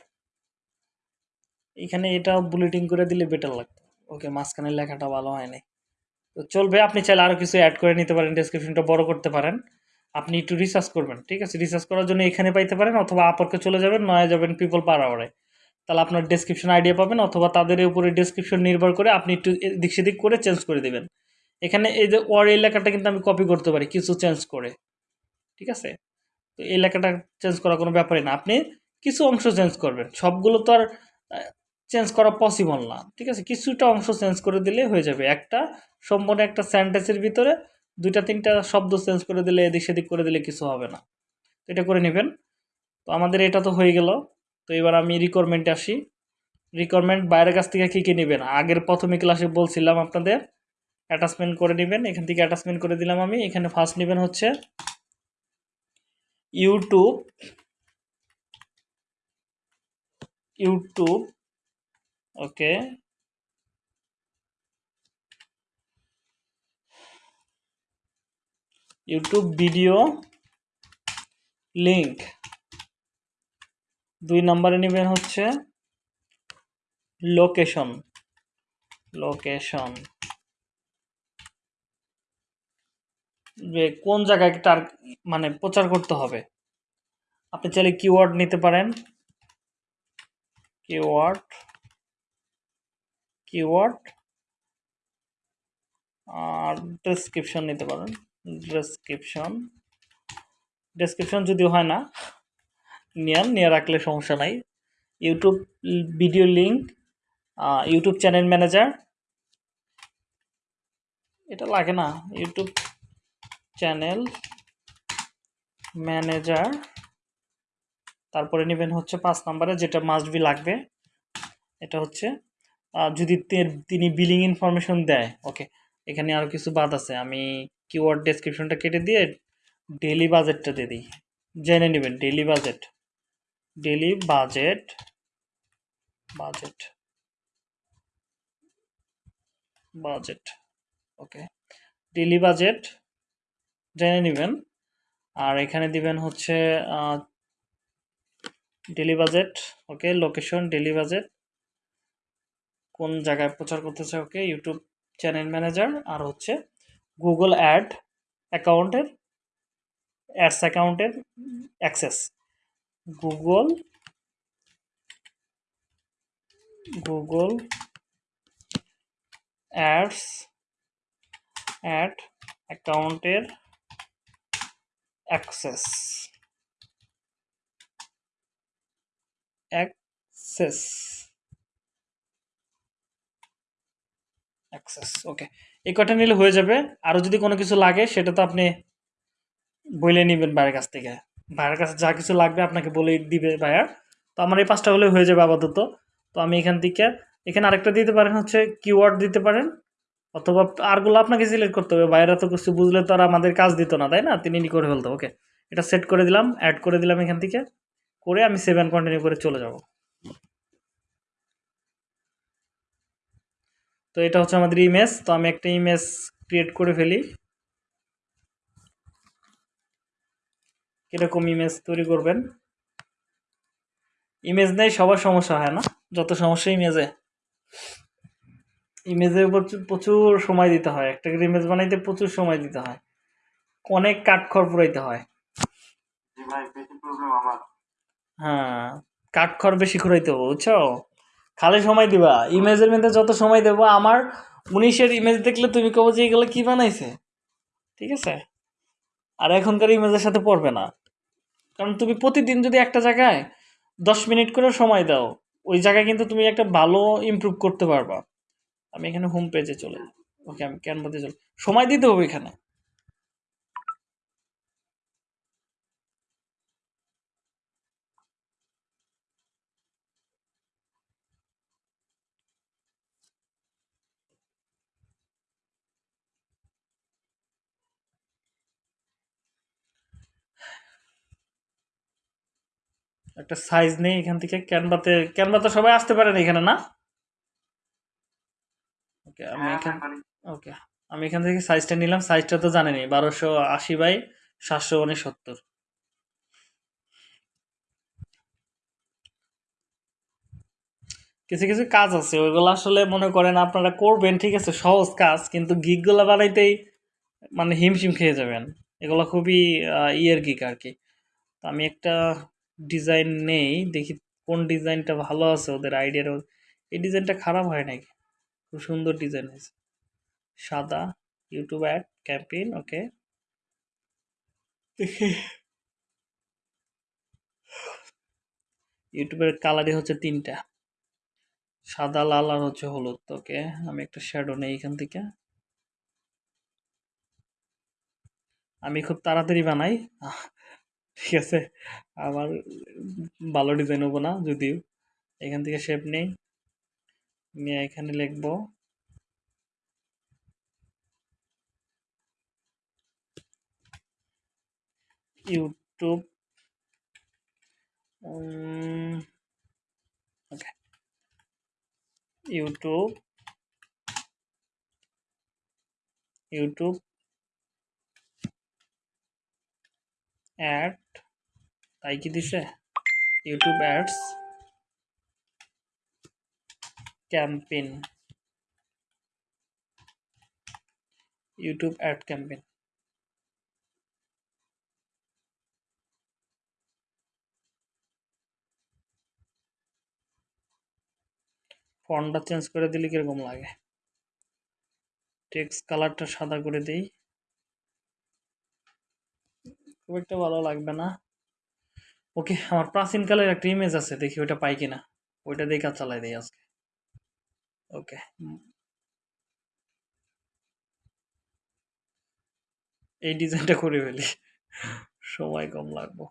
এখানে এটা বুলেটিং করে দিলে বেটার লাগতো। ওকে, মাঝখানে লেখাটা ভালো হয় নাই তো চলবে, আপনি চাইলে আরও কিছু অ্যাড করে নিতে পারেন ডেসক্রিপশনটা বড় করতে পারেন। আপনি একটু রিসার্চ করবেন, ঠিক আছে? রিসার্চ করার জন্য এখানে পাইতে পারেন অথবা আপরকে চলে যাবেন, নয় যাবেন পিপল পার আওয়ারে তাহলে আপনার ডেসক্রিপশন আইডিয়া পাবেন অথবা তাদের উপরে ডেসক্রিপশন নির্ভর করে আপনি একটু দিক সেদিক করে চেঞ্জ করে দেবেন। এখানে এই যে ওয়ার এই লেখাটা কিন্তু আমি কপি করতে পারি, কিছু চেঞ্জ করে, ঠিক আছে? তো এই লেখাটা চেঞ্জ করা কোনো ব্যাপারই না। আপনি কিছু অংশ চেঞ্জ করবেন, সবগুলো তো আর চেঞ্জ করা পসিবল না, ঠিক আছে? কিছুটা অংশ চেঞ্জ করে দিলে হয়ে যাবে। একটা সম্পূর্ণ একটা সেন্টেন্সের ভিতরে দুইটা, তিনটা শব্দ চেঞ্জ করে দিলে, এদিক সেদিক করে দিলে কিছু হবে না। এটা করে নেবেন। তো আমাদের এটা তো হয়ে গেল। তো এবার আমি রিকোয়ারমেন্টে আসি। রিকোয়ারমেন্ট বাইরের কাছ থেকে কী কী নেবেন? আগের প্রথমে ক্লাসে বলছিলাম আপনাদের। অ্যাটাচমেন্ট করে নেবেন। এখান থেকে অ্যাটাচমেন্ট করে দিলাম আমি। এখানে ফার্স্ট নেবেন হচ্ছে YouTube YouTube okay YouTube video link দুই নম্বরে নেবেন হচ্ছে লোকেশন লোকেশন যে কোন জায়গায় তার মানে প্রচার করতে হবে? আপনি চাইলে কিওয়ার্ড নিতে পারেন। কিওয়ার্ড কিওয়ার্ড আর ডেসক্রিপশন নিতে পারেন। ডেসক্রিপশন ডেসক্রিপশন যদিও হয় না নিয়ান নিয়ে রাখলে সমস্যা নাই। YouTube video link YouTube channel manager এটা লাগে না ইউটিউব চ্যানেল ম্যানেজার তারপরে নেবেন হচ্ছে পাঁচ নাম্বারে, যেটা মাস্ট বি লাগবে। এটা হচ্ছে যদি তিনি বিলিং ইনফরমেশন দেয় ওকে এখানে আরও কিছু বাদ আছে, আমি কিওয়ার্ড ডেসক্রিপশনটা কেটে দিয়ে ডেলি বাজেটটা দিয়ে দিই। জেনে নেবেন daily budget daily budget budget budget okay daily budget জেনে নেবেন। আর এখানে দিবেন হচ্ছে daily budget okay location daily budget কোন জায়গায় প্রচার করতেছে ওকে ইউটিউব চ্যানেল ম্যানেজার আর হচ্ছে গুগল অ্যাড অ্যাকাউন্টের অ্যাডস অ্যাকাউন্টের access Google Google ads ad অ্যাকাউন্টের অ্যাক্সেস অ্যাক্সেস অ্যাক্সেস ওকে এই কটা নিলে হয়ে যাবে? আরও যদি কোনো কিছু লাগে, সেটা তো আপনি বলে নেবেন ভাইয়ের কাছ থেকে। ভাইয়ের কাছে যা কিছু লাগবে আপনাকে বলে দিবে ভাইয়ার তো আমার এই পাঁচটা হলে হয়ে যাবে আপাতত। তো আমি এখান থেকে, এখানে আরেকটা দিতে পারেন হচ্ছে কিওয়ার্ড দিতে পারেন। অথবা আরগুলো আপনাকে সিলেক্ট করতে হবে। বাইরে তো কিছু বুঝলে তো আর আমাদের কাজ দিত না, তাই না? তিনি করে ফেলতো ওকে এটা সেট করে দিলাম অ্যাড করে দিলাম এখান থেকে। করে আমি সেভেন কন্টিনিউ করে চলে যাব। তো এটা হচ্ছে আমাদের ইমেজ তো আমি একটা ইমেজ ক্রিয়েট করে ফেলি। কীরকম ইমেজ তৈরি করবেন? ইমেজ নেই সবার সমস্যা হয় না যত সমস্যা ইমেজে ইমেজে প্রচুর প্রচুর সময় দিতে হয় একটা ইমেজ বানাইতে প্রচুর সময় দিতে হয়। অনেক কাঠখড় পুরাইতে হয়। হ্যাঁ কাঠখড় বেশি খুঁড়াইতে হবে বুঝছ? খালি সময় দিবা। ইমেজের মধ্যে যত সময় দেবো, আমার উনিশের ইমেজ দেখলে তুমি কবো যে এগুলো কী বানাইছে? ঠিক আছে? আর এখনকার ইমেজের সাথে পড়বে না। কারণ তুমি প্রতিদিন যদি একটা জায়গায় দশ মিনিট করে সময় দাও, ওই জায়গায় কিন্তু তুমি একটা ভালো ইমপ্রুভ করতে পারবা। আমি এখানে হোম পেজে চলে ওকে আমি ক্যানভাতে চলে সময় দিতে হবে এখানে। একটা সাইজ নেই এখান থেকে ক্যানভাতে ক্যানভাতে সবাই আসতে পারেন এখানে না? ওকে আমি হ্যাঁ এখানে ওকে আমি এখান থেকে সাইজটা নিলাম সাইজটা তো জানেনি বারোশো আশি বাই সাতশো উনসত্তর কিছু কিছু কাজ আছে ওইগুলো আসলে মনে করেন আপনারা করবেন ঠিক আছে সহজ কাজ কিন্তু গিকগুলো বানাইতেই মানে হিমশিম খেয়ে যাবেন। এগুলো খুবই ইয়ের গিক আর কি। তো আমি একটা ডিজাইন নেই, দেখি কোন ডিজাইনটা ভালো আছে ওদের আইডিয়ার এই ডিজাইনটা খারাপ হয় নাকি? খুব সুন্দর ডিজাইন হয়েছে। সাদা ইউটিউব অ্যাড ক্যাম্পেইন ওকে ইউটিউবের কালারই হচ্ছে তিনটা। সাদা, লাল আর হচ্ছে হলুদ ওকে আমি একটা শ্যাডো নেই এখান থেকে। আমি খুব তাড়াতাড়ি বানাই। ঠিক আছে। আমার ভালো ডিজাইন হব না যদিও। এখান থেকে শেপ নেই। নিয়ে এখানে লিখব। ইউটিউব ইউটিউব ইউটিউব অ্যাড তাই কি দিছে? YouTube ads campaign YouTube ad campaign ফন্টটা change করে দিলে কীরকম লাগে? টেক্সট কালারটা সাদা করে দেই। খুব একটা ভালো লাগবে না। ওকে, আমার প্রাচীনকালের একটা ইমেজ আছে, দেখি ওটা পাই কিনা। ওইটা দিয়ে কাজ চালাই দিই আজকে। ওকে এই ডিজাইনটা করে ফেলি। সময় কম লাগবো।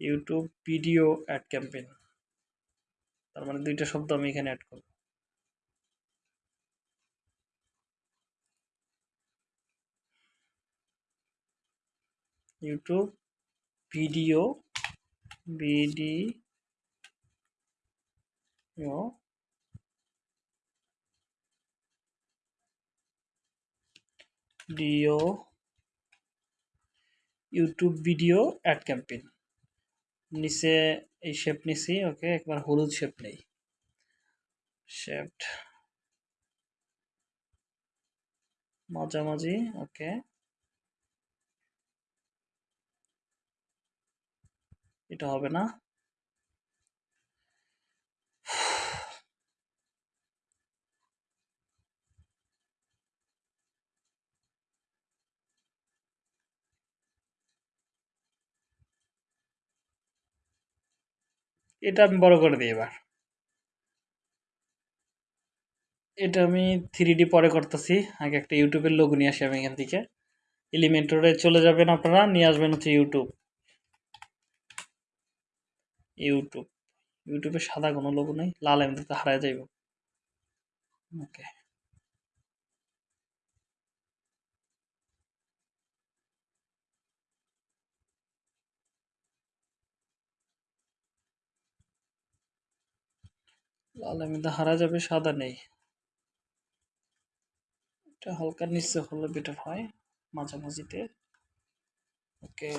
ইউটিউব ভিডিও অ্যাড ক্যাম্পেইন তার মানে দুইটা শব্দ আমি এখানে অ্যাড করব। YouTube video video video YouTube video ad campaign নিচে এই শেপ নিছি ওকে একবার হলুদ শেপ নেই। শেপড মাঝামাঝি ওকে এটা হবে না। এটা আমি বড় করে দিই এবার। এটা আমি থ্রি পরে করতেছি। আগে একটা ইউটিউবের লোগো নিয়ে আসি আমি এখান থেকে। এলিমেন্টরে চলে যাবেন আপনারা, নিয়ে আসবেন হচ্ছে ইউটিউব ইউটিউব ইউটিউবে সাদা কোনো লোগো নেই, লাল এমনিতে হারায় যাইব। ওকে লাল এমনিতে হারা যাবে, সাদা নেই। এটা হালকা নিচে হলে বেটার হয়, মাঝামাঝিতে। ওকে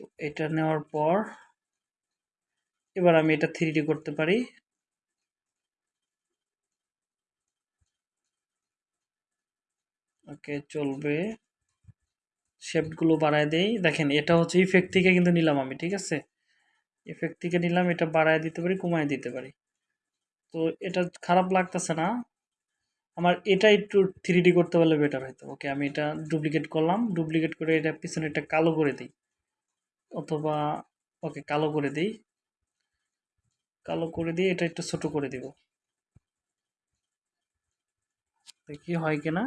তো এটা নেওয়ার পর এবার আমি এটা থ্রি করতে পারি। ওকে চলবে। শেপগুলো বাড়ায় দেই। দেখেন, এটা হচ্ছে ইফেক্ট থেকে কিন্তু নিলাম আমি, ঠিক আছে? ইফেক্ট থেকে নিলাম, এটা বাড়ায় দিতে পারি, কমায় দিতে পারি। তো এটা খারাপ লাগতেছে না। আমার এটা একটু থ্রি করতে পারলে বেটার হতো ওকে আমি এটা ডুপ্লিকেট করলাম। ডুপ্লিকেট করে এটা পিছনে এটা কালো করে দিই। অথবা ওকে কালো করে দিই। কালো করে দিয়ে এটা একটু ছোট করে দিব। দেখি হয় কিনা?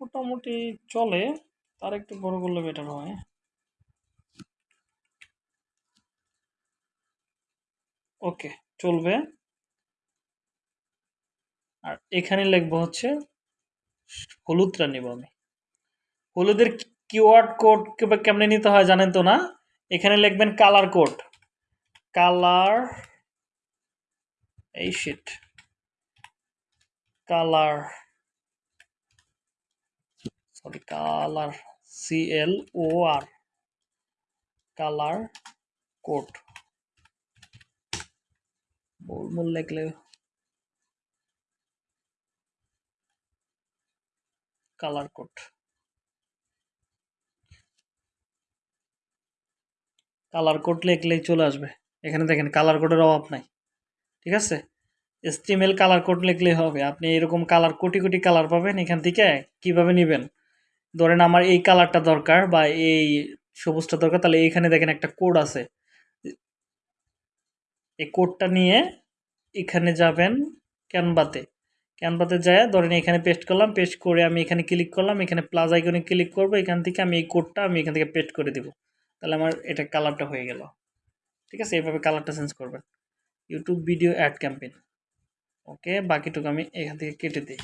মোটামুটি চলে, তার একটু বড় করলে বেটার হয়। ওকে, চলবে। আর এখানে লিখব হচ্ছে, হলুদটা নিব আমি। হলুদের কিওয়ার্ড কোড কেমনে নিতে হয় জানেন তো না? এখানে লিখবেন কালার কোড। কালার, এই shit colour sorry colour C L O R colour code. মূল লিখলে কালার কোড। কালার কোড লিখলেই চলে আসবে। এখানে দেখেন কালার কোডের অভাব নাই। ঠিক আছে? এসটিএমএল কালার কোড লিখলেই হবে। আপনি এরকম কালার কোটি কোটি কালার পাবেন, এখান থেকে কীভাবে নেবেন? ধরেন আমার এই কালারটা দরকার বা এই সবুজটা দরকার, তাহলে এইখানে দেখেন একটা কোড আছে। এই কোডটা নিয়ে এখানে যাবেন ক্যানভাতে ক্যানভাতে যায়, ধরেন এখানে পেস্ট করলাম পেস্ট করে আমি এখানে ক্লিক করলাম, এখানে প্লাস আইকনে ক্লিক করব, এখান থেকে আমি এই কোডটা আমি এখান থেকে পেস্ট করে দিব। তাহলে আমার এটা কালারটা হয়ে গেল। ঠিক আছে? এইভাবে কালারটা চেঞ্জ করবেন। YouTube video ad campaign okay বাকিটুকু আমি এখান থেকে কেটে দিই।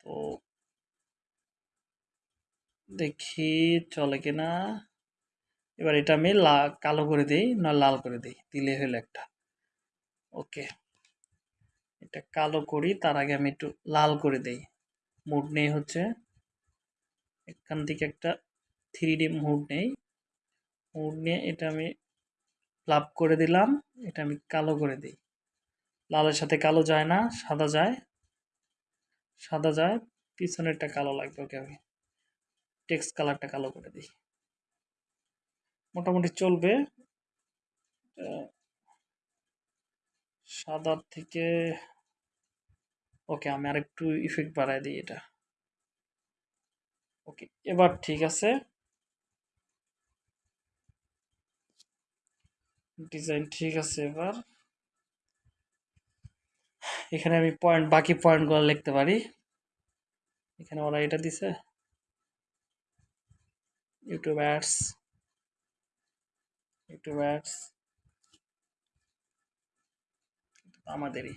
তো দেখি চলে কিনা। এবার এটা আমি লা, কালো করে দিই, না লাল করে দিই। দিলে হলো একটা। ওকে এটা কালো করি, তার আগে আমি একটু লাল করে দেই। মুড নেই হচ্ছে। এখান থেকে একটা থ্রি ডি মুড নেই। মুড নিয়ে এটা আমি লাভ করে দিলাম, এটা আমি কালো করে দিই। লালের সাথে কালো যায় না, সাদা যায়। সাদা যায়, পিছনেরটা কালো লাগবে ওকে আমি। টেক্সট কালারটা কালো করে দিই। মোটামুটি চলবে। সাদার থেকে ওকে আমি আরেকটু ইফেক্ট বাড়াই দিই এটা। ওকে, এবার ঠিক আছে। ডিজাইন ঠিক আছে এবার। এখানে আমি পয়েন্ট বাকি পয়েন্টগুলো লিখতে পারি। এখানে ওরা এটা দিছে। ইউটিউব অ্যাডস ইউটিউব অ্যাডস আমাদেরই।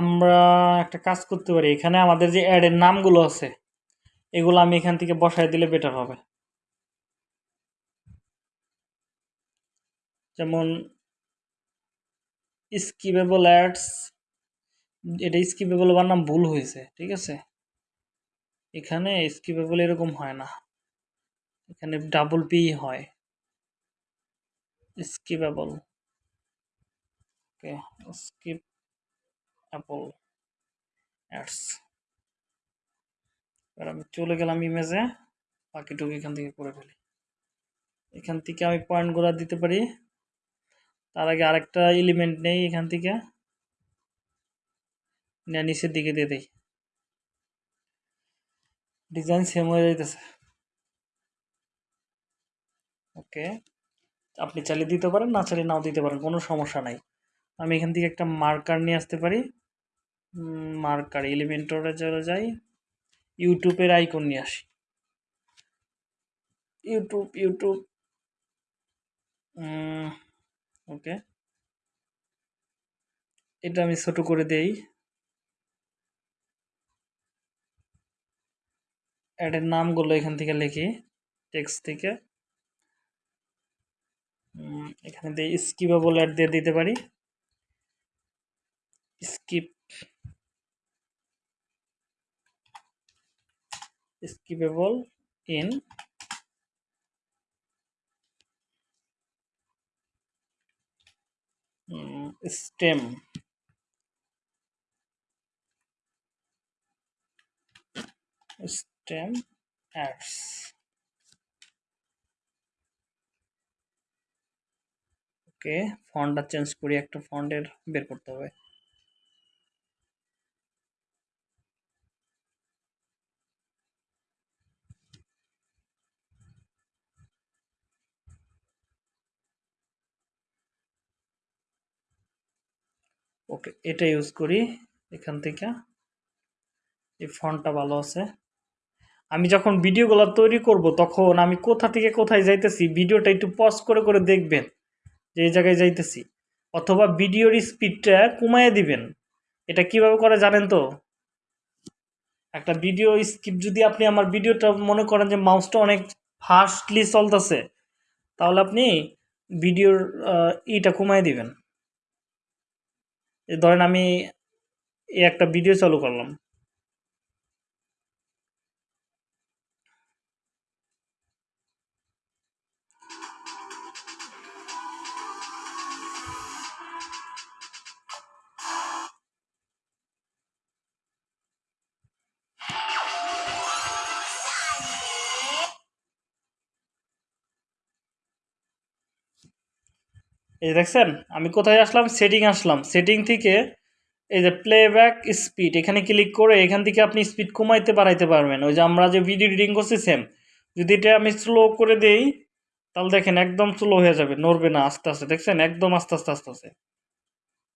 আমরা একটা কাজ করতে পারি। এখানে আমাদের যে অ্যাডের নামগুলো আছে, এগুলো আমি এখান থেকে বসায় দিলে বেটার হবে। যেমন স্কিপেবল অ্যাডস এটা স্কিপেবল বানাম ভুল হয়েছে, ঠিক আছে? এখানে স্কিপেবল এরকম হয় না। এখানে ডাবল পি হয়। Skippable okay skip able ads এবার আমি চলে গেলাম ইমেজে বাকিটুকু এখান থেকে করে ফেলি। এখান থেকে আমি পয়েন্টগুলো দিতে পারি। তার আগে আরেকটা এলিমেন্ট নেই এখান থেকে। নিচের দিকে দিয়ে দিই। ডিজাইন সেম হয়ে যাইতেছে। ওকে আপনি চালিয়ে দিতে পারেন, না চালিয়ে নাও দিতে পারেন, কোনো সমস্যা নাই। আমি এখান থেকে একটা মার্কার নিয়ে আসতে পারি। মার্কার এলিমেন্টরে চলে যাই ইউটিউবের আইকন নিয়ে আসি। ইউটিউব ইউটিউব ওকে এটা আমি ছোট করে দেই। অ্যাডের নামগুলো এখান থেকে লিখি টেক্সট থেকে। এখানে দিয়ে স্কিপেবল অ্যাড দিয়ে দিতে পারি। Skip skippable in stream. Stream ads okay ফন্টটা change করি একটা ফন্টের বের করতে হবে। এটা ইউজ করি এখান থেকে। এই ফন্টটা ভালো আছে। আমি যখন ভিডিওগুলো তৈরি করব, তখন আমি কোথা থেকে কোথায় যাইতেছি, ভিডিওটা একটু পজ করে করে দেখবেন যে এই জায়গায় যাইতেছি। অথবা ভিডিওর স্পিডটা কমায় দিবেন। এটা কীভাবে করে জানেন তো? একটা ভিডিও স্কিপ যদি আপনি আমার ভিডিওটা মনে করেন যে মাউসটা অনেক ফাস্টলি চলতেছে, তাহলে আপনি ভিডিওর ইটা কমায় দিবেন। ধরেন আমি এই একটা ভিডিও চালু করলাম। এই যে দেখছেন, আমি কোথায় আসলাম? সেটিং আসলাম। সেটিং থেকে এই যে প্লেব্যাক স্পিড এখানে ক্লিক করে এখান থেকে আপনি স্পিড কমাইতে বাড়াইতে পারবেন। ওই যে আমরা যে ভিডিও এডিটিং করছি সেম যদি এটা আমি স্লো করে দেই, তাহলে দেখেন একদম স্লো হয়ে যাবে, নড়বে না, আস্তে আস্তে। দেখছেন? একদম আস্তে আস্তে আস্তে আস্তে।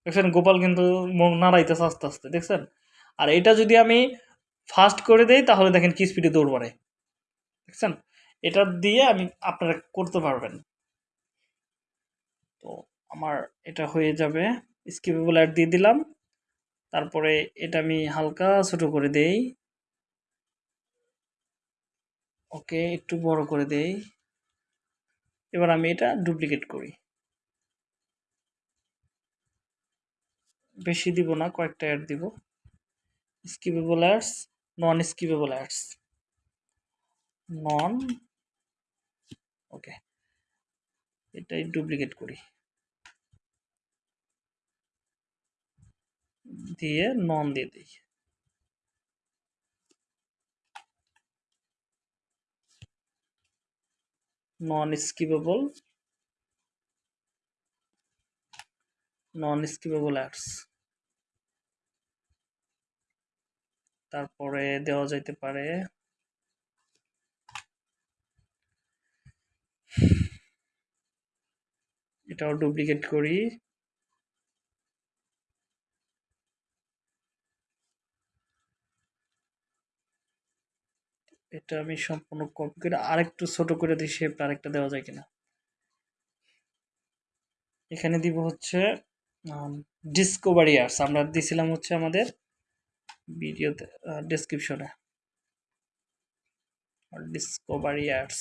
দেখছেন? গোপাল কিন্তু নাড়াইতেছে আস্তে আস্তে, দেখছেন? আর এটা যদি আমি ফাস্ট করে দেই, তাহলে দেখেন কি স্পিডে দৌড় বাড়ে দেখছেন? এটা দিয়ে আমি আপনারা করতে পারবেন। তো আমার এটা হয়ে যাবে। স্কিপেবল অ্যাড দিয়ে দিলাম। তারপরে এটা আমি হালকা ছোট করে দেই। ওকে, একটু বড় করে দেই। এবার আমি এটা ডুপ্লিকেট করি। বেশি দিব না, কয়েকটা অ্যাড দিব। Skippable ads non skippable ads non okay. এটাই ডুপ্লিকেট করি। দিয়ে নন দিয়ে দিই। Non skippable non skippable ads তারপরে দেওয়া যাইতে পারে এটাও ডুপ্লিকেট করি। এটা আমি সম্পূর্ণ কপি করে আরেকটু ছোট করে দিই শেপটা আরেকটা দেওয়া যায় কিনা। এখানে দিব হচ্ছে ডিসকভারি আর্টস আমরা দিছিলাম হচ্ছে আমাদের ভিডিওতে ডেসক্রিপশনে ডিসকভারি আর্টস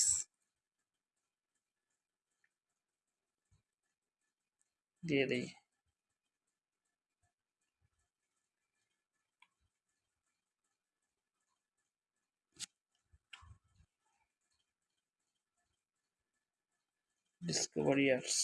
দিয়ে দিই ডিসকভারি আর্টস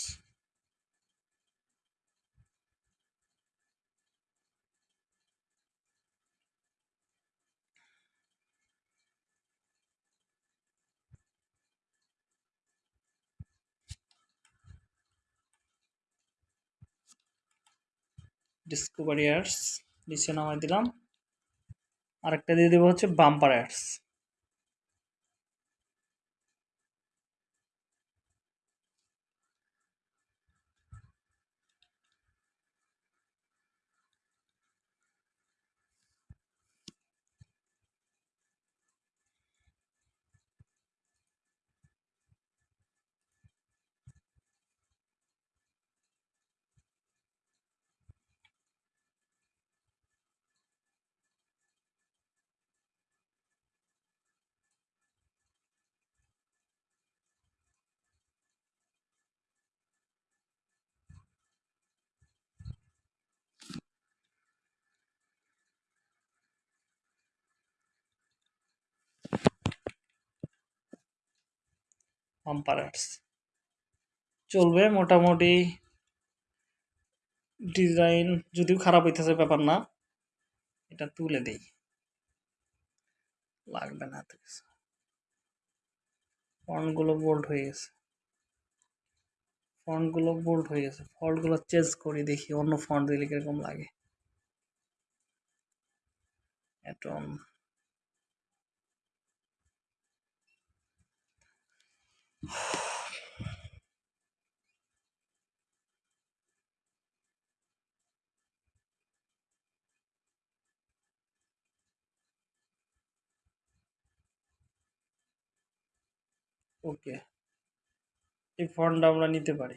ডিসকভারি অ্যাডস নিচে নামাই দিলাম। আরেকটা দিয়ে দেবো হচ্ছে বাম্পার অ্যাডস বাম্পার চলবে মোটামুটি ডিজাইন যদিও খারাপ হইতেছে ব্যাপার না, এটা তুলে দেই। লাগবে না এত কিছু। ফন্টগুলো বোল্ড হয়ে গেছে। ফন্টগুলো বোল্ড হয়ে গেছে। ফন্টগুলো চেঞ্জ করি, দেখি অন্য ফন্ট দিলে কীরকম লাগে। অ্যাটম ওকে, এই ফন্টটা আমরা নিতে পারি।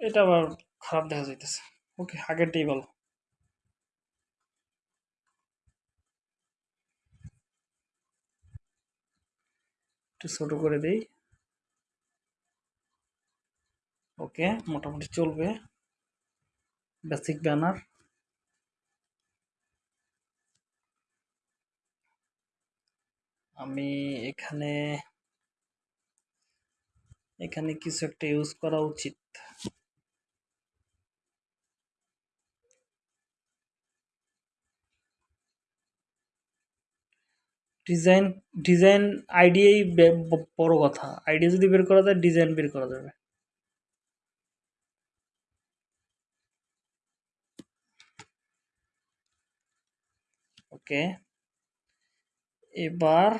এটা আবার খারাপ দেখা যাইতেছে। ওকে, আগেরটাই ভালো একটু ছোট করে দেই। ওকে, মোটামুটি চলবে। বেসিক ব্যানার আমি এখানে এখানে কিছু একটা ইউজ করা উচিত। ডিজাইন ডিজাইন আইডিয়াই বড় কথা। আইডিয়া যদি বের করা যায় ডিজাইন বের করা যাবে। ওকে এবার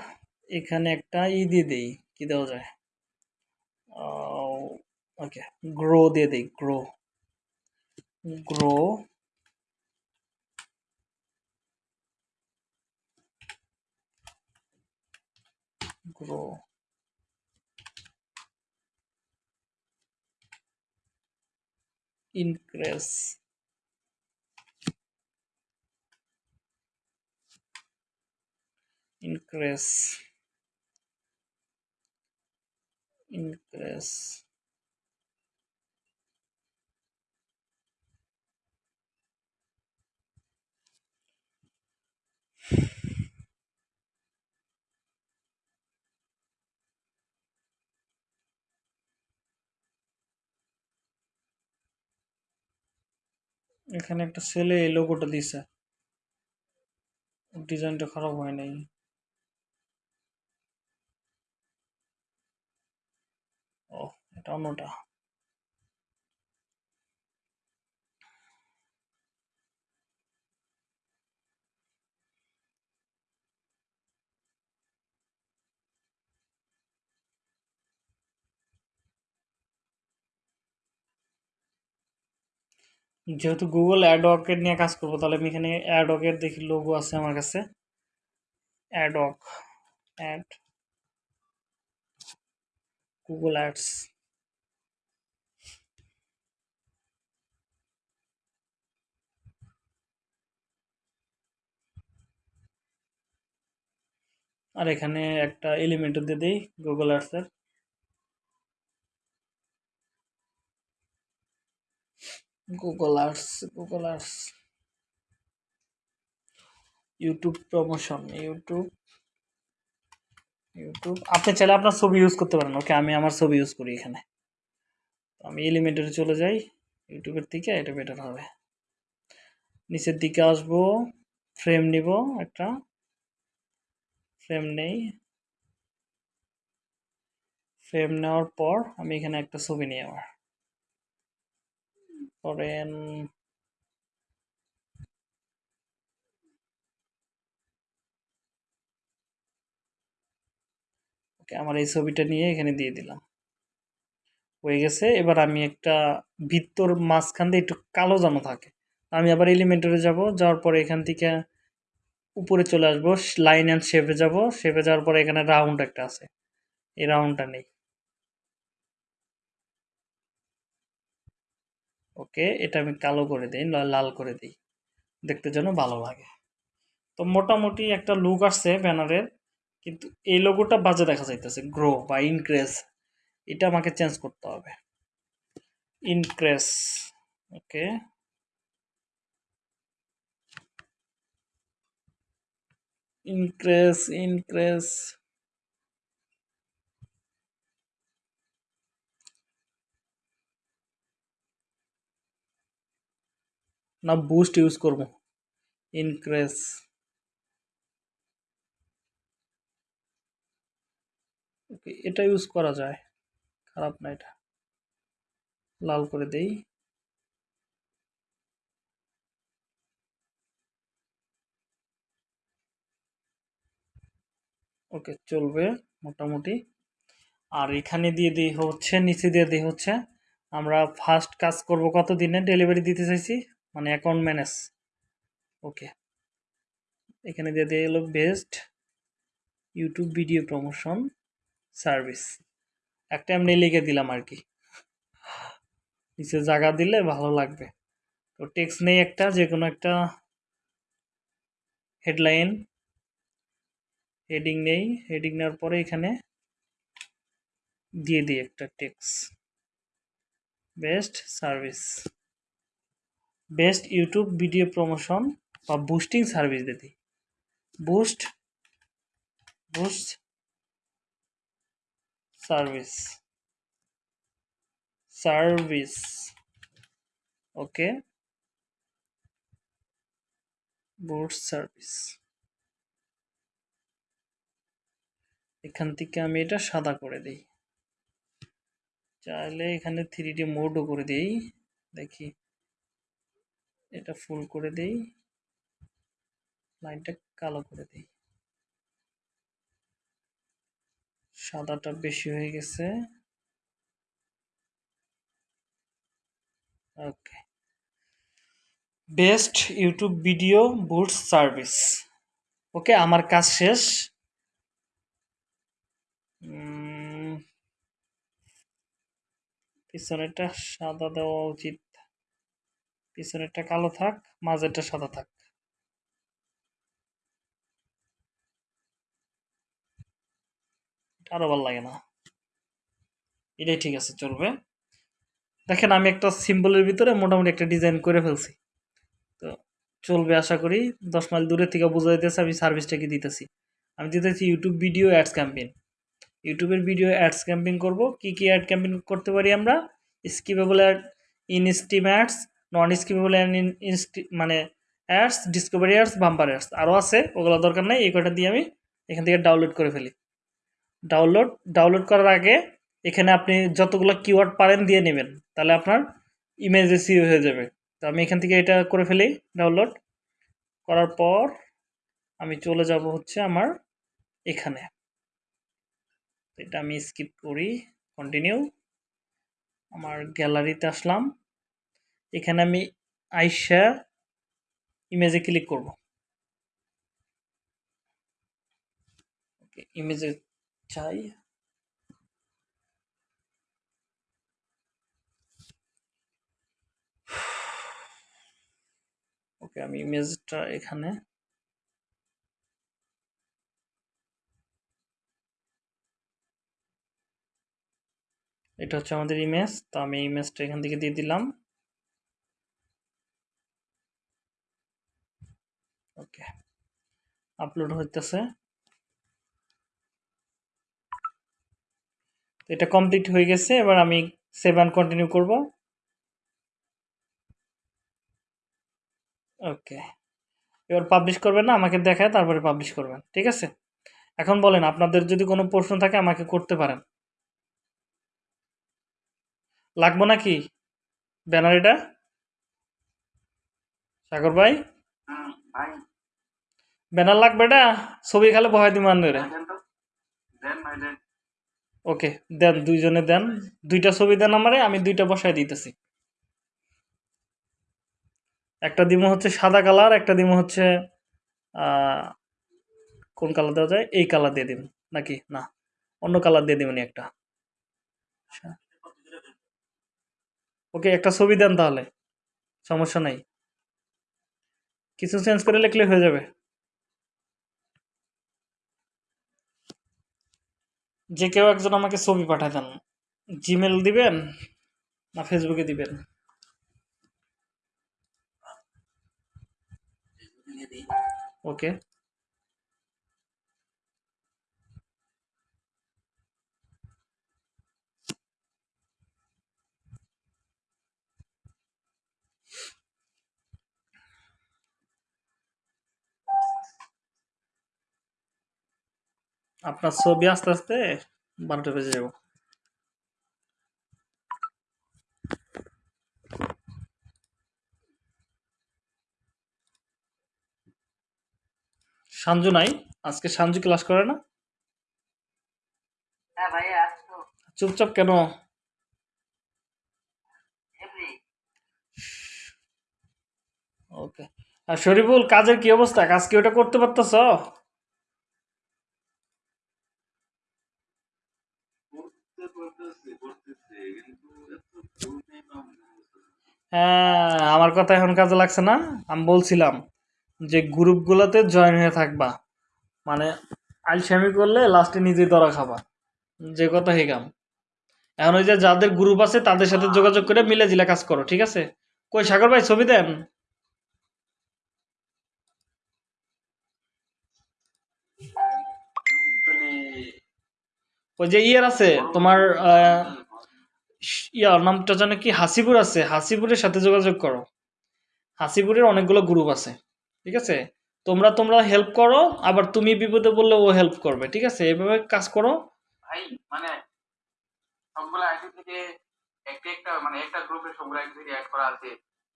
এখানে একটা ই দিয়ে দেই। কি দেওয়া যায়? ওকে গ্রো দিয়ে দেই grow grow grow increase increase increase এখানে একটা ছেলে এই লোগোটা দিছে। ডিজাইনটা খারাপ হয় নাই। এটা অন্যটা। যেহেতু গুগল অ্যাডওয়ার্কের নিয়ে কাজ করব, তাহলে আমি এখানে অ্যাডওয়ার্কের দেখি লোগো আছে আমার কাছে। অ্যাডওয়ার্ক অ্যাড গুগল অ্যাডস আর এখানে একটা এলিমেন্টও দিয়ে দিই Google অ্যাডসের Google ads Google ads YouTube promotion YouTube YouTube আপনি চাইলে আপনার ছবি ইউজ করতে পারেন। ওকে আমি আমার ছবি ইউজ করি এখানে। আমি এলিমেন্টারে চলে যাই। ইউটিউবের থেকে এটা বেটার হবে। নিচের দিকে আসব। ফ্রেম নিব একটা। ফ্রেম নেই। ফ্রেম নেওয়ার পর আমি এখানে একটা ছবি নিই আমার ধরেন ওকে আমার এই ছবিটা নিয়ে এখানে দিয়ে দিলাম। হয়ে গেছে, এবার আমি একটা ভিত্তর মাঝখান দিয়ে একটু কালো যেন থাকে। আমি আবার এলিমেন্টারে যাব, যাওয়ার পরে এখান থেকে উপরে চলে আসব লাইন অ্যান্ড শেপে যাব। শেপে যাওয়ার পরে এখানে রাউন্ড একটা আছে। এই রাউন্ডটা নেই। ওকে এটা আমি কালো করে দিই লাল করে দিই। দেখতে যেন ভালো লাগে। তো মোটামুটি একটা লুক আসছে ব্যানারের কিন্তু এই লোগোটা বাজে দেখা যাইতেছে। গ্রো বা ইনক্রেস এটা আমাকে চেঞ্জ করতে হবে। ইনক্রেস ওকে ইনক্রেস ইনক্রেস না বুস্ট ইউজ করব। ইনক্রেস ওকে, এটা ইউজ করা যায়। খারাপ না এটা। লাল করে দেই। ওকে, চলবে মোটামুটি। আর এখানে দিয়ে দিই হচ্ছে, নিচে দিয়ে দিই হচ্ছে। আমরা ফার্স্ট কাজ করব কত দিনে ডেলিভারি দিতে চাইছি মানে অ্যাকাউন্ট ম্যানেজ ওকে। এখানে দিয়ে দিয়ে এলো best YouTube video promotion service. একটা এমনি লিখে দিলাম আর কি নিচে জায়গা দিলে ভালো লাগবে। তো টেক্সট নেই একটা যে কোনো একটা হেডলাইন হেডিং নেই। হেডিং নেওয়ার পরে এখানে দিয়ে দিই একটা text best service best YouTube video promotion বা বুস্টিং সার্ভিস দিই। Boost boost service service okay boost service এখান থেকে আমি এটা সাদা করে দিই। চাইলে এখানে থ্রি ডি মোডও করে দিই। দেখি। এটা ফুল করে দেই। লাইনটা কালো করে দেই। সাদাটা বেশি হয়ে গেছে। ওকে বেস্ট ইউটিউব ভিডিও বুটস সার্ভিস ওকে আমার কাজ শেষ। পিছনেরটা সাদা দেওয়া উচিত। পিছনেরটা কালো থাক, মাঝেরটা সাদা থাক। এটা আরও ভালো লাগে না। এটাই ঠিক আছে, চলবে। দেখেন, আমি একটা সিম্বলের ভিতরে মোটামুটি একটা ডিজাইন করে ফেলছি। তো চলবে আশা করি, দশ মাইল দূরে থেকে বোঝা যাইতেছে আমি সার্ভিসটা কি দিতেছি। আমি দিতেছি ইউটিউব ভিডিও অ্যাডস ক্যাম্পেইন ইউটিউবের ভিডিও অ্যাডস ক্যাম্পেইন করব। কি কি অ্যাড ক্যাম্পেইন করতে পারি আমরা? Skippable ad in stream ads non skippable ad ইনস্টি মানে ads discovery ads bumper ads আরও আছে, ওগুলো দরকার নেই, এই কটা দিয়ে আমি এখান থেকে ডাউনলোড করে ফেলি। ডাউনলোড ডাউনলোড করার আগে এখানে আপনি যতগুলো কিওয়ার্ড পারেন দিয়ে নেবেন। তাহলে আপনার ইমেজ এসিও হয়ে যাবে। তো আমি এখান থেকে এটা করে ফেলি ডাউনলোড করার পর আমি চলে যাব হচ্ছে আমার এখানে। এটা আমি স্কিপ করি কন্টিনিউ আমার গ্যালারিতে আসলাম। এখানে আমি আইসা ইমেজে ক্লিক করব। ইমেজে চাই। ওকে, আমি ইমেজটা এখানে এটা হচ্ছে আমাদের ইমেজ, তো আমি ইমেজটা এখান থেকে দিয়ে দিলাম। ওকে, আপলোড হইতেছে। এটা কমপ্লিট হয়ে গেছে এবার আমি সেভেন কন্টিনিউ করব। ওকে এবার পাবলিশ করবেন না আমাকে দেখায় তারপরে পাবলিশ করবেন ঠিক আছে? এখন বলেন আপনাদের যদি কোনো প্রশ্ন থাকে আমাকে করতে পারেন। লাগবো নাকি? ব্যানার এটা? সাগর ভাই? ব্যানার লাগবে এটা? ছবি খালে বহাই দিব আনলে দেন তো দেন ভাই দেন ওকে, দেন দুইজনে দেন। দুইটা ছবি দেন আমারে, আমি দুইটা বসায় দিতেছি। একটা দিমো হচ্ছে সাদা কালার, একটা দিমো হচ্ছে কোন কালার দেওয়া যায়? এই কালার দিয়ে দিন নাকি? না, অন্য কালার দিয়ে দিবেন একটা। ওকে, একটা ছবি দেন তাহলে, সমস্যা নাই। কিছু চেঞ্জ করে লিখলে হয়ে যাবে। যে কেউ একজন আমাকে ছবি পাঠায় দেন জিমেল দিবেন না ফেসবুকে দিবেন? ওকে আপনার ছবি আস্তে আস্তে বারোটা বেজে যাব। সাঞ্জু নাই? আজকে সাঞ্জু ক্লাস করে না? হ্যাঁ চুপচাপ কেন? ওকে। আর শরীফুল কাজের কি অবস্থা? কাজ কি ওটা করতে পারতেছ? হ্যাঁ আমার কথা এখন কাজে লাগছে না। আমি বলছিলাম যে গ্রুপগুলোতে জয়েন হয়ে থাকবা। মানে আলসামি করলে লাস্টে নিজেই ধরা খাবা। যে কথা হেগাম এখন ওই যে যাদের গ্রুপ আছে, তাদের সাথে যোগাযোগ করে মিলে জিলে কাজ করো, ঠিক আছে? কই সাগর ভাই, ছবি দেন। ওই যে ইয়ের আছে, তোমার ইয়ার নামটা জানো কি? হাসিপুর আছে। হাসিপুরের সাথে যোগাযোগ করো। হাসিপুরের অনেকগুলো গ্রুপ আছে। ঠিক আছে? তোমরা তোমরা হেল্প করো আবার তুমি বিপদে বললে ও হেল্প করবে। ঠিক আছে? এভাবে কাজ করো। ভাই মানে সবগুলো আইডি থেকে একটা একটা মানে একটা গ্রুপে সবগুলো আইডি থেকে অ্যাড করা আছে।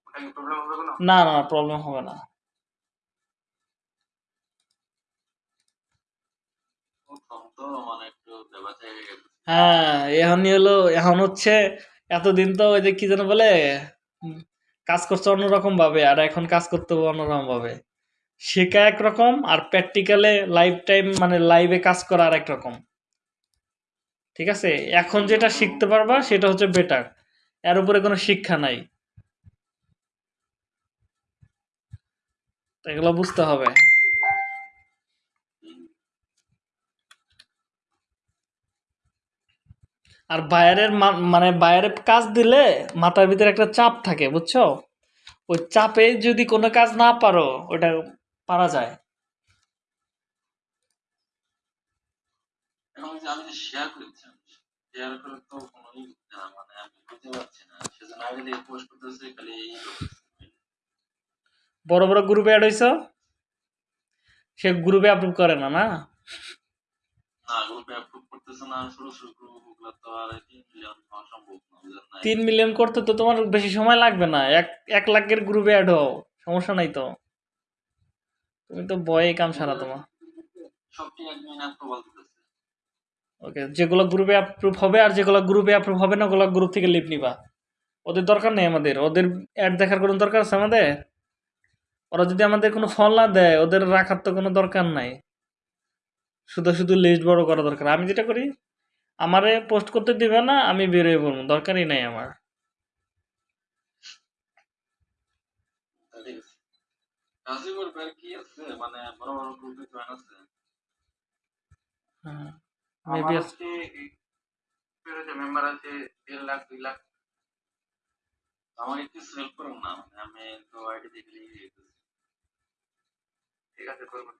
ওটা কি প্রবলেম হবে কোনো? না না প্রবলেম হবে না। তো মানে একটু দেবাতে হ্যাঁ এখনই হলো, এখন হচ্ছে এতদিন তো ওই যে কি যেন বলে কাজ করছে অন্যরকম ভাবে আর এখন কাজ করতে হবে অন্যরকম ভাবে শেখা একরকম আর প্র্যাকটিক্যালে লাইফ টাইম মানে লাইভে কাজ করা আর রকম। ঠিক আছে? এখন যেটা শিখতে পারবা সেটা হচ্ছে বেটার এর উপরে কোনো শিক্ষা নাই। এগুলো বুঝতে হবে। আর বাইরের মানে বাইরে কাজ দিলে মাথার ভিতরে একটা চাপ থাকে বুঝছ? ওই চাপে যদি কোনো কাজ না পারো ওটা পারা যায়। আমি শেয়ার করেছিলাম শেয়ার করে তো কোনো ই হচ্ছে না মানে আমি বুঝতে পারছি না সেজন্য আইডি দিয়ে পোস্ট করতেছে খালি বড় বড় গ্রুপে অ্যাড হইছো? সে গ্রুপে আপলোড করে না না? না গ্রুপে অ্যাপ্রুভ করতেছে না শুরু শুরু আর তিন মিলিয়ন করতে তো তোমার বেশি সময় লাগবে না। এক এক লাখের গ্রুপে অ্যাড হও, সমস্যা নাই তো। তুমি তো বয়ে কাম সারা তোমার। ওকে, যেগুলো গ্রুপে অ্যাপ্রুভ হবে আর যেগুলো গ্রুপে অ্যাপ্রুভ হবে না, ওগুলো গ্রুপ থেকে লিভ নিবা। ওদের দরকার নেই আমাদের। ওদের অ্যাড দেখার কোনো দরকার আছে আমাদের? ওরা যদি আমাদের কোনো ফল না দেয়, ওদের রাখার তো কোনো দরকার নাই। শুধু শুধু লিস্ট বড় করা দরকার। আমি যেটা করি আমারে পোস্ট করতে দিবে না আমি বেরোয় পড়ব দরকারই নাই আমার। ঠিক আছে করবেন।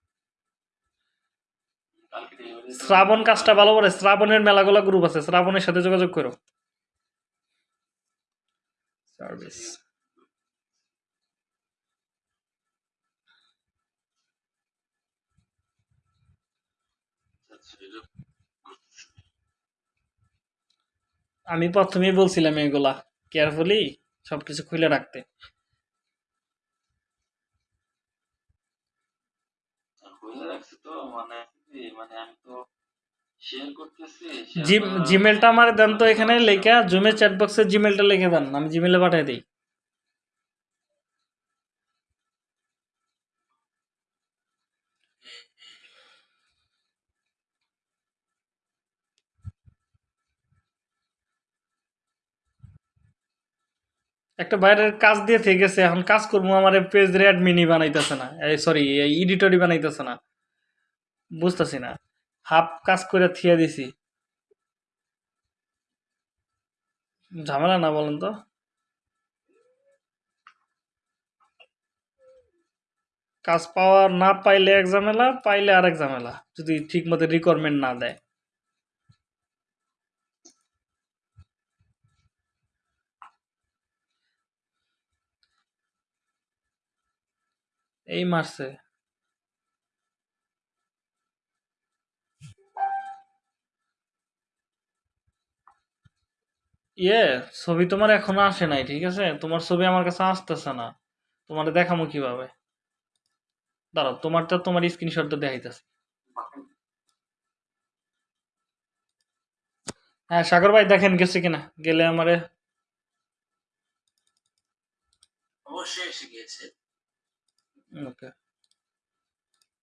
শ্রাবণ কাজটা ভালো করে শ্রাবণের মেলাগুলো গ্রুপ আছে শ্রাবণের সাথে যোগাযোগ করো সার্ভিস। আমি প্রথমেই বলছিলাম এগুলা কেয়ারফুলি সবকিছু খুলে রাখতে আর হইলে রাখছি তো মানে মানে আমি তো জিমেলটা আমার দেন তো এখানে লেখা জুমের চ্যাট বক্সে জিমেলটা লিখে দেন আমি জিমেলে পাঠিয়ে দিই। একটা বাইরের কাজ দিয়ে থেকে গেছে এখন কাজ করব আমার পেজ অ্যাডমিনই বানাইতেছে না এই সরি এডিটরই বানাইতেছে না। বুঝতেছি না। হাফ কাজ করে থিয়া দিছি। ঝামেলা না বলেন তো? কাজ পাওয়া না পাইলে এক ঝামেলা, পাইলে আর এক ঝামেলা, যদি ঠিক মতো রিকোয়ারমেন্ট না দেয়। এই মারছে। ইয়ে ছবি তোমার এখনও আসে নাই ঠিক আছে? তোমার ছবি আমার কাছে আসতেছে না। তোমার দেখামো কীভাবে? দাঁড়াও তোমারটা তোমার স্ক্রিনশটটা দেখাইতেছে। হ্যাঁ সাগর ভাই দেখেন গেছে কিনা? গেলে আমারে অবশ্যই এসে গিয়েছে। ওকে।